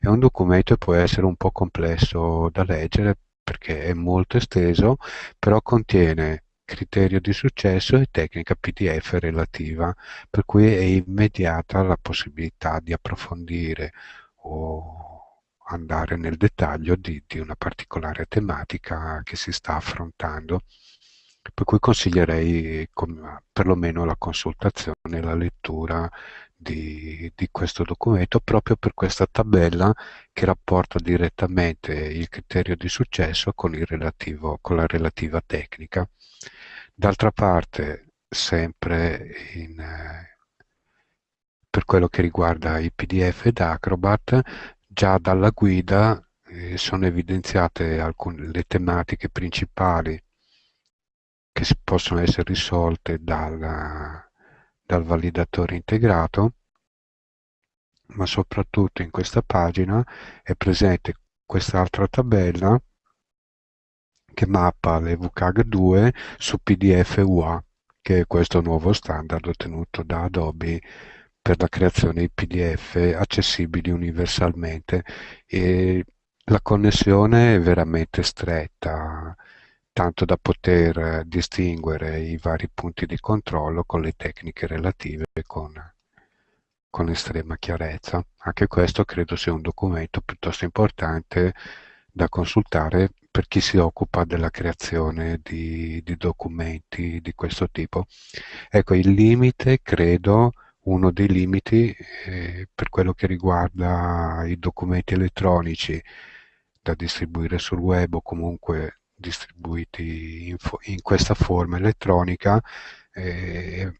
Speaker 3: È un documento che può essere un po' complesso da leggere perché è molto esteso, però contiene criterio di successo e tecnica PDF relativa, per cui è immediata la possibilità di approfondire o andare nel dettaglio di, di una particolare tematica che si sta affrontando. Per cui consiglierei perlomeno la consultazione la lettura di, di, questo documento proprio per questa tabella che rapporta direttamente il criterio di successo con, relativo, con la relativa tecnica. D'altra parte, sempre in, eh, per quello che riguarda i PDF ed Acrobat, già dalla guida eh, sono evidenziate alcune, le tematiche principali che possono essere risolte dal, dal validatore integrato, ma soprattutto in questa pagina è presente quest'altra tabella che mappa le WCAG2 su PDF UA, che è questo nuovo standard ottenuto da Adobe per la creazione di PDF accessibili universalmente e la connessione è veramente stretta, tanto da poter distinguere i vari punti di controllo con le tecniche relative con, con estrema chiarezza. Anche questo credo sia un documento piuttosto importante da consultare per chi si occupa della creazione di, di documenti di questo tipo. Ecco, il limite, credo, uno dei limiti eh, per quello che riguarda i documenti elettronici da distribuire sul web o comunque distribuiti in, in questa forma elettronica eh,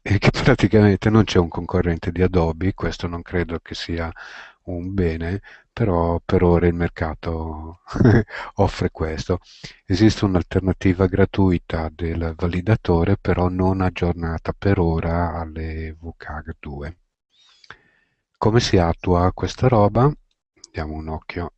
Speaker 3: è che praticamente non c'è un concorrente di Adobe, questo non credo che sia un bene, però per ora il mercato offre questo. Esiste un'alternativa gratuita del validatore, però non aggiornata per ora alle VCAG 2. Come si attua questa roba? Diamo un occhio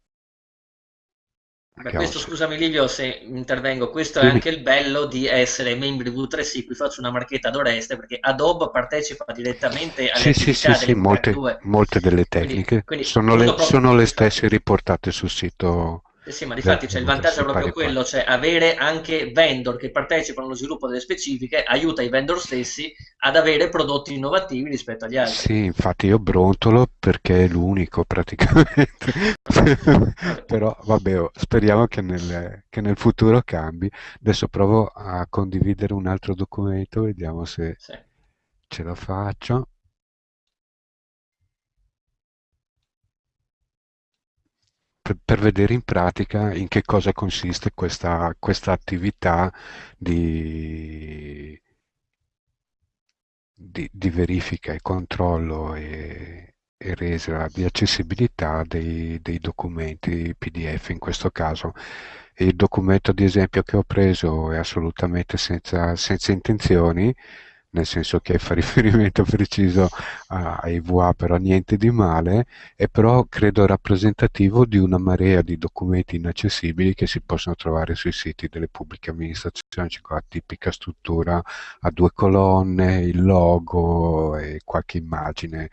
Speaker 1: Beh, questo, scusami Livio se intervengo, questo è anche il bello di essere membri V3C, qui faccio una marchetta ad Oreste perché Adobe partecipa direttamente alle
Speaker 3: sì, sì, sì, sì, molte, molte, delle tecniche quindi, quindi sono, le, sono le stesse riportate sul sito
Speaker 1: sì, ma difatti c'è il vantaggio è proprio quello, cioè avere anche vendor che partecipano allo sviluppo delle specifiche aiuta i vendor stessi ad avere prodotti innovativi rispetto agli altri.
Speaker 3: Sì, infatti io brontolo perché è l'unico praticamente, però vabbè, oh, speriamo che nel, che nel, futuro cambi. Adesso provo a condividere un altro documento, vediamo se sì. ce la faccio. Per, per, vedere in pratica in che cosa consiste questa, questa attività di, di, di, verifica e controllo e, e resa di accessibilità dei, dei, documenti PDF in questo caso. Il documento di esempio che ho preso è assolutamente senza, senza intenzioni, nel senso che fa riferimento preciso ai VA, però niente di male, e però credo rappresentativo di una marea di documenti inaccessibili che si possono trovare sui siti delle pubbliche amministrazioni, c'è qua la tipica struttura a due colonne, il logo e qualche immagine,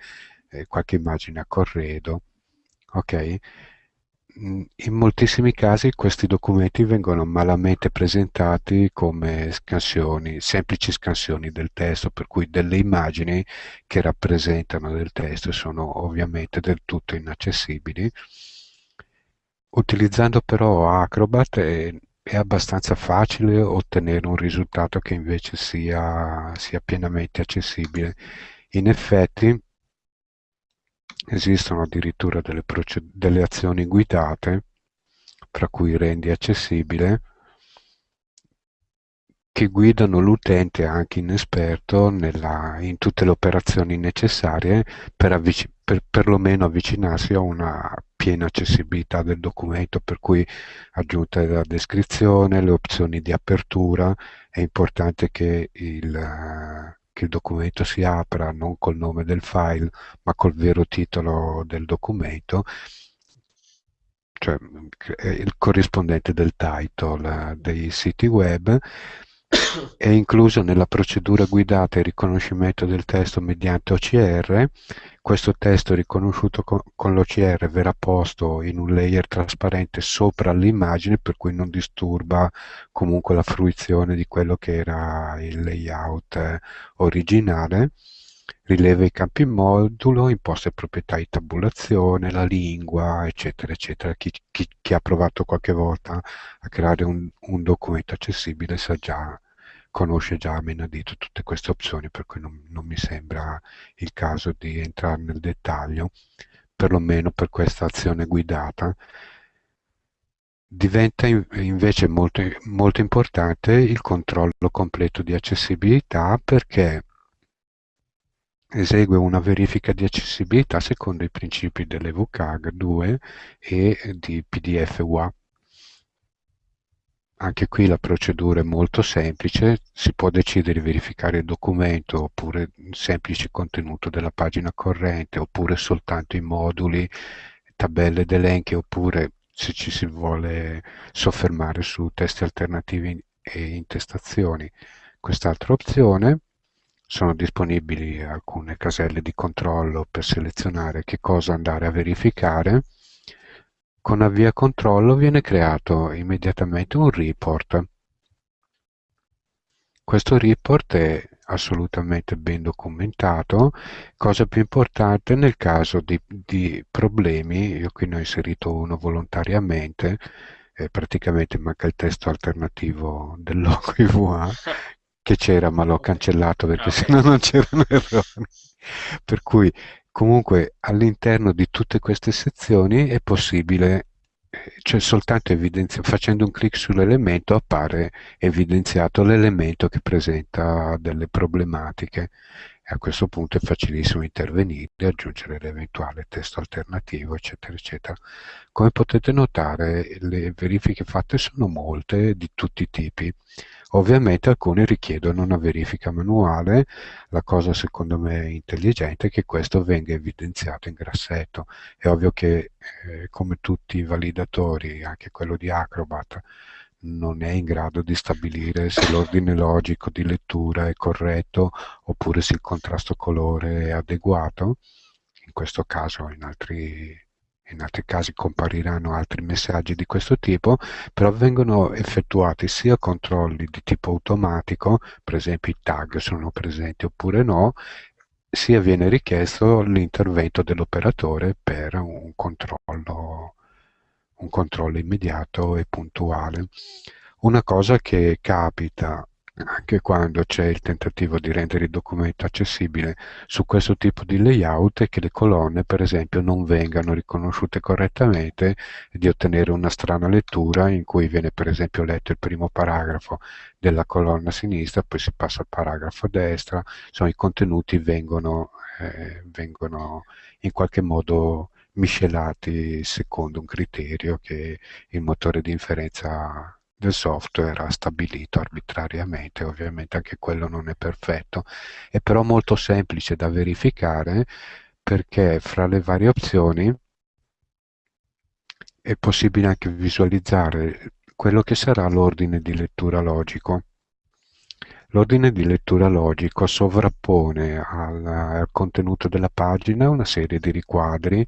Speaker 3: e qualche immagine a corredo. Ok? In moltissimi casi questi documenti vengono malamente presentati come scansioni, semplici scansioni del testo, per cui delle immagini che rappresentano del testo sono ovviamente del tutto inaccessibili. Utilizzando però Acrobat è, è abbastanza facile ottenere un risultato che invece sia, sia pienamente accessibile. In effetti, Esistono addirittura delle, delle azioni guidate, fra cui rendi accessibile, che guidano l'utente anche inesperto nella, in tutte le operazioni necessarie per, per perlomeno avvicinarsi a una piena accessibilità del documento, per cui aggiunta la descrizione, le opzioni di apertura, è importante che il, che il documento si apra non col nome del file ma col vero titolo del documento cioè il corrispondente del title dei siti web è incluso nella procedura guidata il riconoscimento del testo mediante OCR. Questo testo riconosciuto con, con l'OCR verrà posto in un layer trasparente sopra l'immagine per cui non disturba comunque la fruizione di quello che era il layout eh, originale rileva i campi modulo, imposte proprietà di tabulazione, la lingua, eccetera, eccetera. Chi, chi, chi ha provato qualche volta a creare un, un, documento accessibile sa già, conosce già a menadito tutte queste opzioni, per cui non, non mi sembra il caso di entrare nel dettaglio, perlomeno per questa azione guidata. Diventa invece molto, molto importante il controllo completo di accessibilità perché esegue una verifica di accessibilità secondo i principi delle WCAG 2 e di PDF UA. anche qui la procedura è molto semplice, si può decidere di verificare il documento oppure il semplice contenuto della pagina corrente oppure soltanto i moduli, tabelle ed elenchi oppure se ci si vuole soffermare su testi alternativi e intestazioni. Quest'altra opzione sono disponibili alcune caselle di controllo per selezionare che cosa andare a verificare. Con avvia controllo viene creato immediatamente un report. Questo report è assolutamente ben documentato. Cosa più importante nel caso di, di problemi, io qui ne ho inserito uno volontariamente, eh, praticamente manca il testo alternativo del logo IVA che c'era ma l'ho cancellato perché
Speaker 1: Ah,
Speaker 3: sennò non c'erano errori. Per cui comunque all'interno di tutte queste sezioni è possibile, cioè soltanto facendo un clic sull'elemento appare evidenziato l'elemento che presenta delle problematiche. E a questo punto è facilissimo intervenire, aggiungere l'eventuale testo alternativo, eccetera, eccetera. Come potete notare, le verifiche fatte sono molte, di tutti i tipi. Ovviamente alcune richiedono una verifica manuale, la cosa secondo me intelligente è che questo venga evidenziato in grassetto. È ovvio che eh, come tutti i validatori, anche quello di Acrobat, non è in grado di stabilire se l'ordine logico di lettura è corretto oppure se il contrasto colore è adeguato. In questo caso, in altri, in altri casi compariranno altri messaggi di questo tipo, però vengono effettuati sia controlli di tipo automatico, per esempio i tag sono presenti oppure no, sia viene richiesto l'intervento dell'operatore per un controllo, un controllo immediato e puntuale. Una cosa che capita anche quando c'è il tentativo di rendere il documento accessibile su questo tipo di layout è che le colonne per esempio non vengano riconosciute correttamente e di ottenere una strana lettura in cui viene per esempio letto il primo paragrafo della colonna sinistra, poi si passa al paragrafo destra, insomma i contenuti vengono, eh, vengono in qualche modo miscelati secondo un criterio che il motore di inferenza del software stabilito arbitrariamente, ovviamente anche quello non è perfetto, è però molto semplice da verificare perché fra le varie opzioni è possibile anche visualizzare quello che sarà l'ordine di lettura logico. L'ordine di lettura logico sovrappone al, al contenuto della pagina una serie di riquadri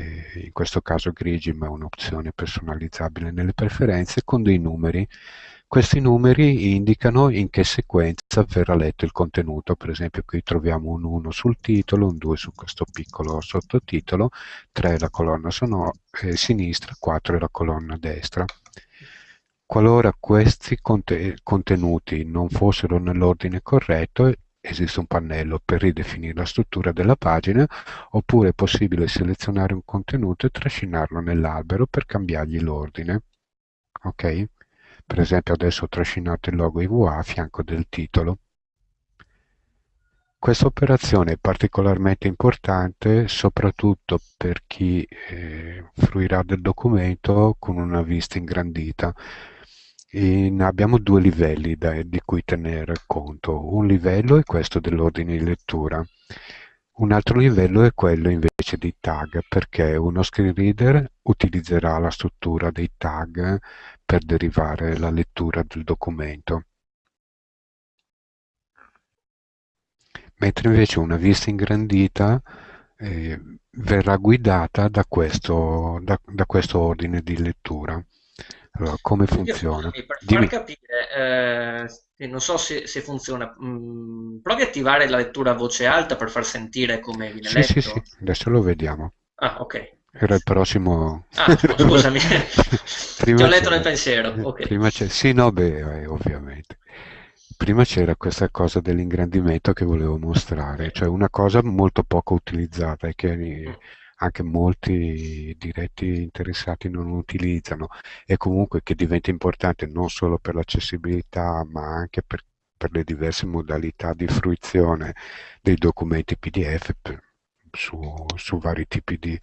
Speaker 3: eh, in questo caso grigi ma è un'opzione personalizzabile nelle preferenze con dei numeri. Questi numeri indicano in che sequenza verrà letto il contenuto. Per esempio qui troviamo un 1 sul titolo un 2 su questo piccolo sottotitolo 3 la colonna sonora, eh, sinistra 4 la colonna destra. Qualora questi contenuti non fossero nell'ordine corretto esiste un pannello per ridefinire la struttura della pagina oppure è possibile selezionare un contenuto e trascinarlo nell'albero per cambiargli l'ordine. Ok? Per esempio adesso ho trascinato il logo IVA a fianco del titolo. Questa operazione è particolarmente importante soprattutto per chi eh, fruirà del documento con una vista ingrandita in, abbiamo due livelli da, di cui tenere conto. Un livello è questo dell'ordine di lettura. Un altro livello è quello invece dei tag, perché uno screen reader utilizzerà la struttura dei tag per derivare la lettura del documento. Mentre invece una vista ingrandita eh, verrà guidata da questo, da, da questo ordine di lettura. Allora, come
Speaker 1: Quindi,
Speaker 3: funziona?
Speaker 1: scusami, per far capire, eh, non so se, se funziona, mm, provi a attivare la lettura a voce alta per far sentire come viene
Speaker 3: Sì, sì, sì,
Speaker 1: letto.
Speaker 3: adesso lo vediamo.
Speaker 1: Ah, ok,
Speaker 3: Era il prossimo...
Speaker 1: Ah, scu- scusami, ti ho letto nel pensiero. Ok.
Speaker 3: Prima c'è... Sì, no, beh, eh, ovviamente. Prima c'era questa cosa dell'ingrandimento che volevo mostrare, cioè una cosa molto poco utilizzata e che. Anche molti diretti interessati non utilizzano e comunque che diventa importante non solo per l'accessibilità ma anche per, per le diverse modalità di fruizione dei documenti PDF per- su, su vari tipi di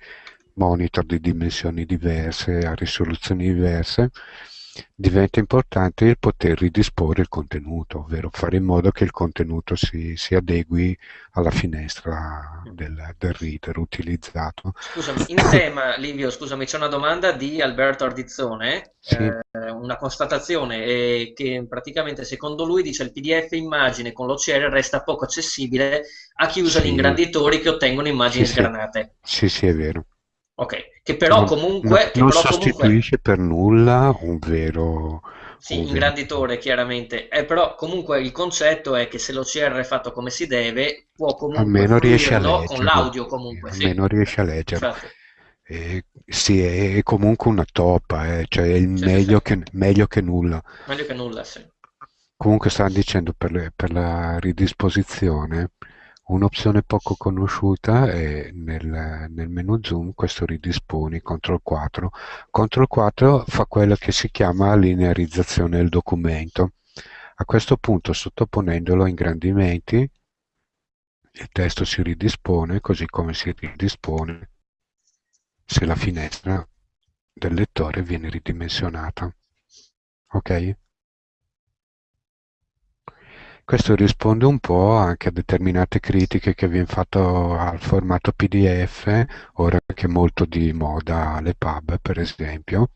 Speaker 3: monitor di dimensioni diverse, a risoluzioni diverse, diventa importante il poter ridisporre il contenuto, ovvero fare in modo che il contenuto si, si adegui alla finestra del, del, reader utilizzato.
Speaker 1: Scusami, in tema, Livio, scusami, c'è una domanda di Alberto Ardizzone, sì. eh, una constatazione eh, che praticamente secondo lui dice il PDF immagine con l'OCR resta poco accessibile a chi usa sì. gli ingranditori che ottengono immagini
Speaker 3: sì,
Speaker 1: sgranate.
Speaker 3: Sì, sì, è vero.
Speaker 1: Ok, che però comunque...
Speaker 3: Non, non
Speaker 1: però
Speaker 3: sostituisce
Speaker 1: comunque...
Speaker 3: per nulla un vero...
Speaker 1: Sì, un ingranditore vero... chiaramente, eh, però comunque il concetto è che se l'OCR è fatto come si deve, può comunque
Speaker 3: almeno riesce a
Speaker 1: leggerlo con l'audio comunque.
Speaker 3: Almeno
Speaker 1: sì.
Speaker 3: riesce a leggerlo. Eh, sì, è, comunque una toppa, eh, cioè è sì, meglio, sì, Che, meglio, Che, nulla.
Speaker 1: Meglio che nulla, sì.
Speaker 3: Comunque stavano dicendo per, le, per la ridisposizione, Un'opzione poco conosciuta è nel, nel menu zoom questo ridisponi CTRL 4. CTRL 4 fa quello che si chiama linearizzazione del documento. A questo punto sottoponendolo a ingrandimenti il testo si ridispone così come si ridispone se la finestra del lettore viene ridimensionata. Ok? Questo risponde un po' anche a determinate critiche che viene fatto al formato PDF, ora che è molto di moda le pub per esempio,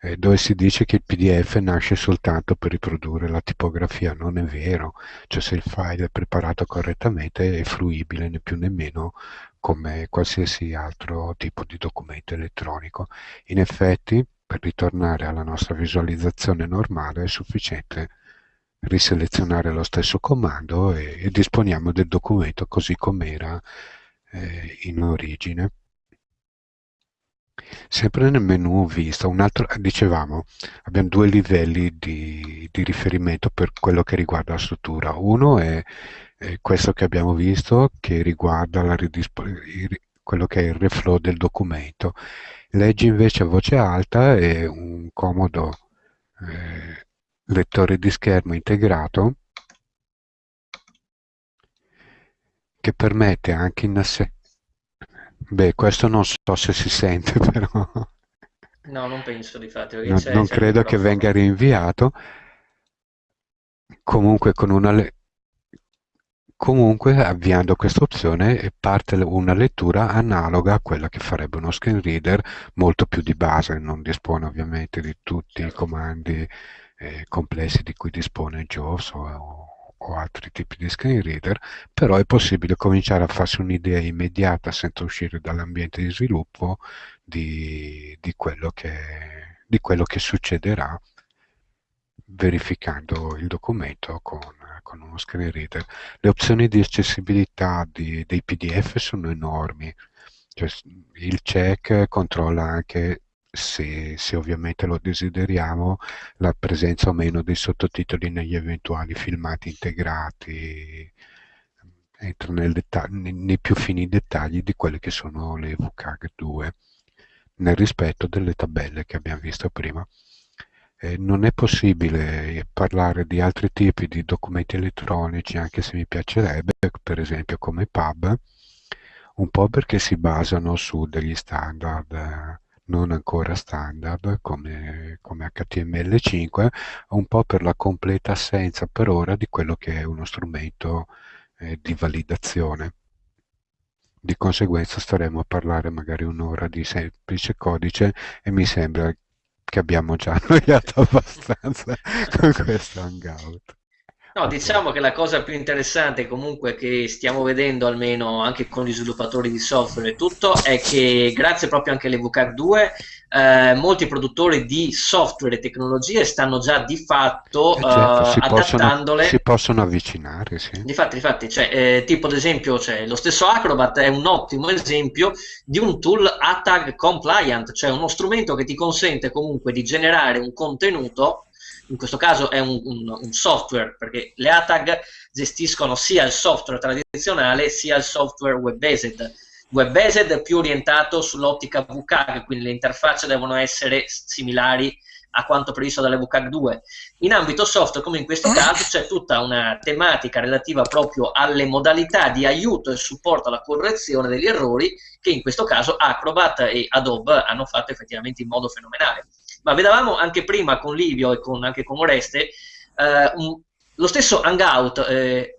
Speaker 3: eh, dove si dice che il PDF nasce soltanto per riprodurre la tipografia. Non è vero, cioè se il file è preparato correttamente è fruibile né più né meno come qualsiasi altro tipo di documento elettronico. In effetti, per ritornare alla nostra visualizzazione normale è sufficiente riselezionare lo stesso comando e, e disponiamo del documento così com'era eh, in origine. Sempre nel menu vista, altro, dicevamo, abbiamo due livelli di, di riferimento per quello che riguarda la struttura. Uno è, è questo che abbiamo visto, che riguarda quello che è il reflow del documento. Leggi invece a voce alta è un comodo eh, lettore di schermo integrato che permette anche in assetto beh questo non so se si sente però
Speaker 1: no non penso di fatto
Speaker 3: non, non credo che venga rinviato comunque con una comunque avviando questa opzione parte una lettura analoga a quella che farebbe uno screen reader molto più di base non dispone ovviamente di tutti certo. i comandi eh, complessi di cui dispone JAWS o, o, altri tipi di screen reader, però è possibile cominciare a farsi un'idea immediata senza uscire dall'ambiente di sviluppo di, di, quello che, di quello che succederà verificando il documento con, con, uno screen reader. Le opzioni di accessibilità di, dei PDF sono enormi, cioè, il check controlla anche se, se, ovviamente lo desideriamo, la presenza o meno dei sottotitoli negli eventuali filmati integrati entra nel nei, più fini dettagli di quelle che sono le VCAG 2 nel rispetto delle tabelle che abbiamo visto prima. Eh, non è possibile parlare di altri tipi di documenti elettronici, anche se mi piacerebbe, per esempio come PUB, un po' perché si basano su degli standard eh, non ancora standard come, come HTML5, un po' per la completa assenza per ora di quello che è uno strumento eh, di validazione. Di conseguenza staremo a parlare magari un'ora di semplice codice e mi sembra che abbiamo già annoiato abbastanza con questo hangout.
Speaker 1: No, diciamo che la cosa più interessante comunque che stiamo vedendo almeno anche con gli sviluppatori di software e tutto è che grazie proprio anche alle VCAR 2 eh, molti produttori di software e tecnologie stanno già di fatto eh certo, si adattandole.
Speaker 3: Possono, si possono avvicinare, sì.
Speaker 1: Difatti, difatti cioè, eh, tipo ad esempio cioè, lo stesso Acrobat è un ottimo esempio di un tool ATAG compliant, cioè uno strumento che ti consente comunque di generare un contenuto in questo caso è un, un, un, software, perché le ATAG gestiscono sia il software tradizionale sia il software web-based. Web-based è più orientato sull'ottica VCAG, quindi le interfacce devono essere similari a quanto previsto dalle VCAG 2. In ambito software, come in questo caso, c'è tutta una tematica relativa proprio alle modalità di aiuto e supporto alla correzione degli errori che in questo caso Acrobat e Adobe hanno fatto effettivamente in modo fenomenale ma vedevamo anche prima con Livio e con, anche con Oreste, eh, un, lo stesso Hangout, eh,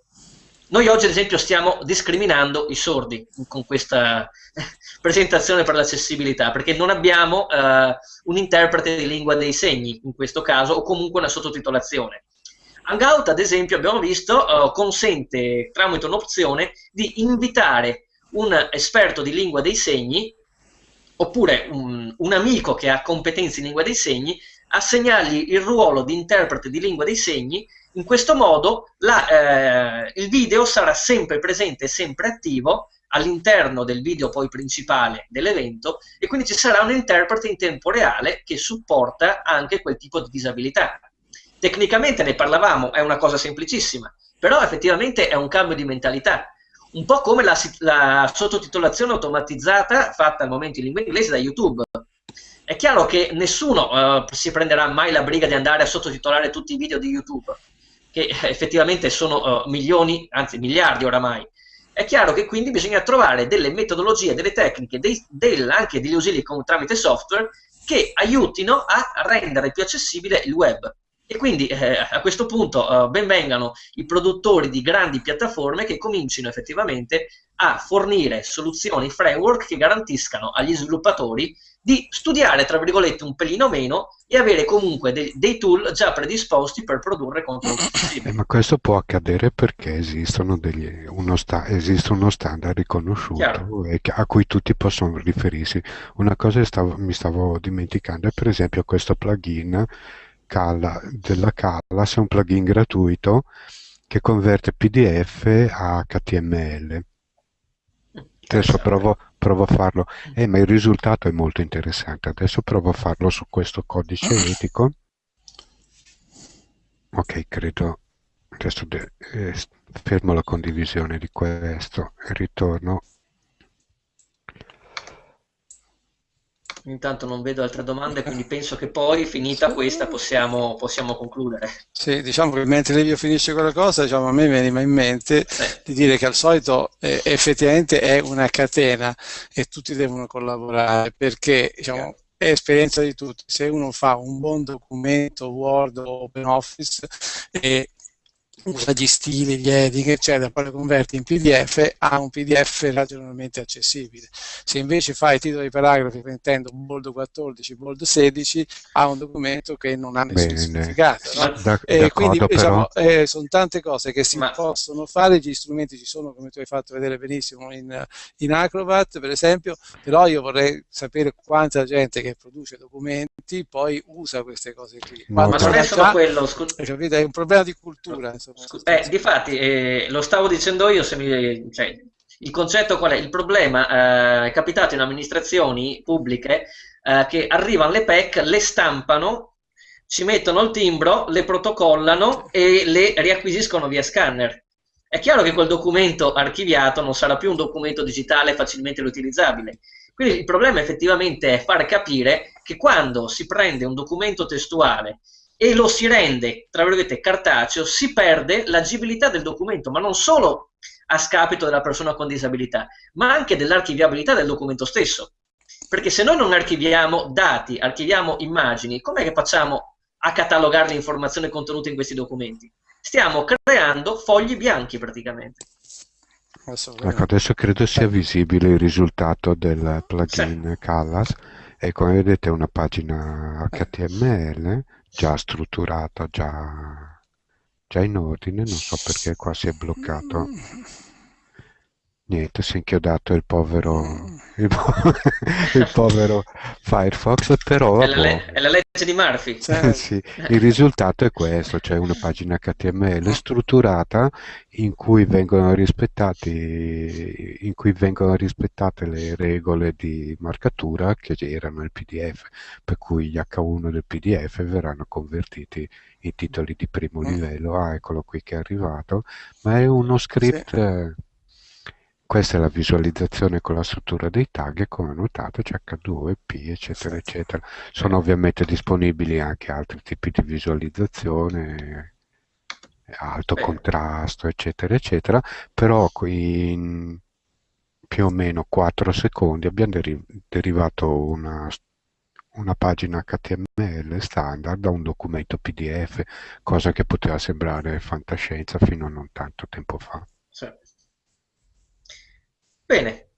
Speaker 1: noi oggi ad esempio stiamo discriminando i sordi con questa presentazione per l'accessibilità, perché non abbiamo eh, un interprete di lingua dei segni in questo caso, o comunque una sottotitolazione. Hangout, ad esempio, abbiamo visto, uh, consente tramite un'opzione di invitare un esperto di lingua dei segni oppure un, un, amico che ha competenze in lingua dei segni, assegnargli il ruolo di interprete di lingua dei segni. In questo modo la, eh, il video sarà sempre presente e sempre attivo all'interno del video poi principale dell'evento e quindi ci sarà un interprete in tempo reale che supporta anche quel tipo di disabilità. Tecnicamente ne parlavamo, è una cosa semplicissima, però effettivamente è un cambio di mentalità un po' come la, la sottotitolazione automatizzata fatta al momento in lingua inglese da YouTube. È chiaro che nessuno uh, si prenderà mai la briga di andare a sottotitolare tutti i video di YouTube, che effettivamente sono uh, milioni, anzi miliardi oramai. È chiaro che quindi bisogna trovare delle metodologie, delle tecniche, dei, del, anche degli ausili tramite software che aiutino a rendere più accessibile il web. E quindi eh, a questo punto eh, benvengano i produttori di grandi piattaforme che comincino effettivamente a fornire soluzioni, framework che garantiscano agli sviluppatori di studiare, tra virgolette, un pelino meno e avere comunque de dei tool già predisposti per produrre contenuti
Speaker 3: eh, ma questo può accadere perché degli, uno esiste uno standard riconosciuto e a cui tutti possono riferirsi. Una cosa stavo, mi stavo dimenticando è per esempio questo plugin Calla, della Callas è un plugin gratuito che converte PDF a HTML. Adesso provo, provo a farlo, eh, ma il risultato è molto interessante. Adesso provo a farlo su questo codice etico. Ok, credo. Adesso eh, fermo la condivisione di questo e ritorno
Speaker 1: Intanto non vedo altre domande, quindi penso che poi, finita questa, possiamo, possiamo concludere.
Speaker 2: Sì, diciamo che mentre Livio finisce quella cosa, diciamo, a me veniva in mente sì. di dire che al solito eh, effettivamente è una catena e tutti devono collaborare perché diciamo, è esperienza di tutti. Se uno fa un buon documento Word o OpenOffice e usa gli stili, gli heading, eccetera, poi lo converti in PDF, ha un PDF ragionevolmente accessibile. Se invece fai titoli paragrafi mettendo bold 14, bold 16, ha un documento che non ha nessun Bene. significato. No? E quindi diciamo, eh, sono tante cose che si Ma... possono fare, gli strumenti ci sono, come tu hai fatto vedere benissimo in, in Acrobat, per esempio, però io vorrei sapere quanta gente che produce documenti poi usa queste cose qui.
Speaker 1: Ma, Ma non è solo quello, scusa.
Speaker 2: È un problema di cultura. Insomma.
Speaker 1: Eh, difatti, eh, lo stavo dicendo io, mi, cioè, il concetto qual è? Il problema eh, è capitato in amministrazioni pubbliche eh, che arrivano le PEC, le stampano, ci mettono il timbro, le protocollano e le riacquisiscono via scanner. È chiaro che quel documento archiviato non sarà più un documento digitale facilmente riutilizzabile. Quindi il problema effettivamente è far capire che quando si prende un documento testuale e lo si rende, tra virgolette, cartaceo, si perde l'agibilità del documento, ma non solo a scapito della persona con disabilità, ma anche dell'archiviabilità del documento stesso. Perché se noi non archiviamo dati, archiviamo immagini, com'è che facciamo a catalogare le informazioni contenute in questi documenti? Stiamo creando fogli bianchi praticamente.
Speaker 3: Ecco, adesso credo sia visibile il risultato del plugin sì. Callas e come vedete è una pagina HTML già strutturata, già, già in ordine, non so perché qua si è bloccato. Niente, si è inchiodato il povero, il, po il povero Firefox, però...
Speaker 1: È la, boh. è la legge di Murphy.
Speaker 3: sì, il risultato è questo, cioè una pagina HTML strutturata in cui vengono rispettati in cui vengono rispettate le regole di marcatura che erano il PDF, per cui gli H1 del PDF verranno convertiti in titoli di primo mm. livello. Ah, eccolo qui che è arrivato, ma è uno script... Sì questa è la visualizzazione con la struttura dei tag e come notato c'è H2, P, eccetera, eccetera. Sono ovviamente disponibili anche altri tipi di visualizzazione, alto contrasto, eccetera, eccetera, però qui in più o meno 4 secondi abbiamo deri derivato una, una pagina HTML standard da un documento PDF, cosa che poteva sembrare fantascienza fino a non tanto tempo fa.
Speaker 1: Bene,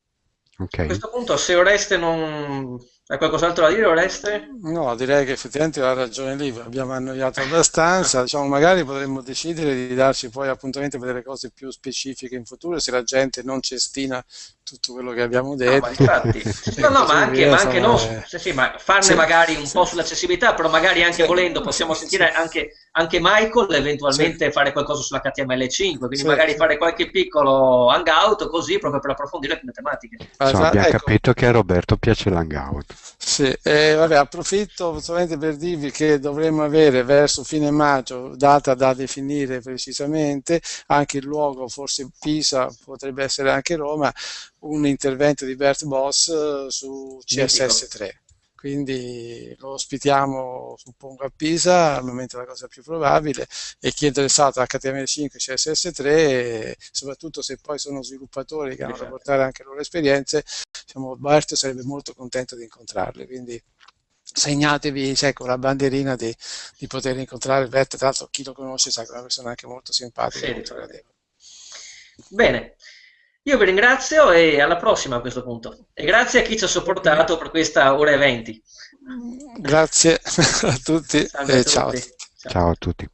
Speaker 1: okay. a questo punto se Oreste non hai qualcos'altro da dire, Oreste?
Speaker 2: No, direi che effettivamente ha ragione lì, abbiamo annoiato abbastanza, diciamo, magari potremmo decidere di darci poi appuntamenti per delle cose più specifiche in futuro, se la gente non cestina tutto quello che abbiamo detto.
Speaker 1: No, ma infatti, no, no, ma anche, ma anche no, sì, sì, ma farne sì. magari un po' sull'accessibilità, però magari anche volendo possiamo sentire anche, anche Michael eventualmente fare qualcosa sulla HTML5, quindi magari fare qualche piccolo hangout così proprio per approfondire le tematiche.
Speaker 3: Insomma, abbiamo ecco. capito che a Roberto piace l'hangout.
Speaker 2: Sì, eh, vabbè, approfitto solamente per dirvi che dovremmo avere verso fine maggio, data da definire precisamente, anche il luogo, forse Pisa, potrebbe essere anche Roma, un intervento di Bert Boss eh, su CSS3 quindi lo ospitiamo suppongo a Pisa al momento è la cosa più probabile e chi è interessato a HTML5 CSS3 e soprattutto se poi sono sviluppatori che hanno da portare anche le loro esperienze diciamo, Bart sarebbe molto contento di incontrarli quindi segnatevi sai, con la bandierina di, di poter incontrare Bert. Tra l'altro chi lo conosce sa che è una persona anche molto simpatica sì, molto gradevole
Speaker 1: bene io vi ringrazio e alla prossima a questo punto. E grazie a chi ci ha sopportato per questa ora e venti.
Speaker 2: Grazie a tutti
Speaker 3: e ciao. ciao. ciao a tutti.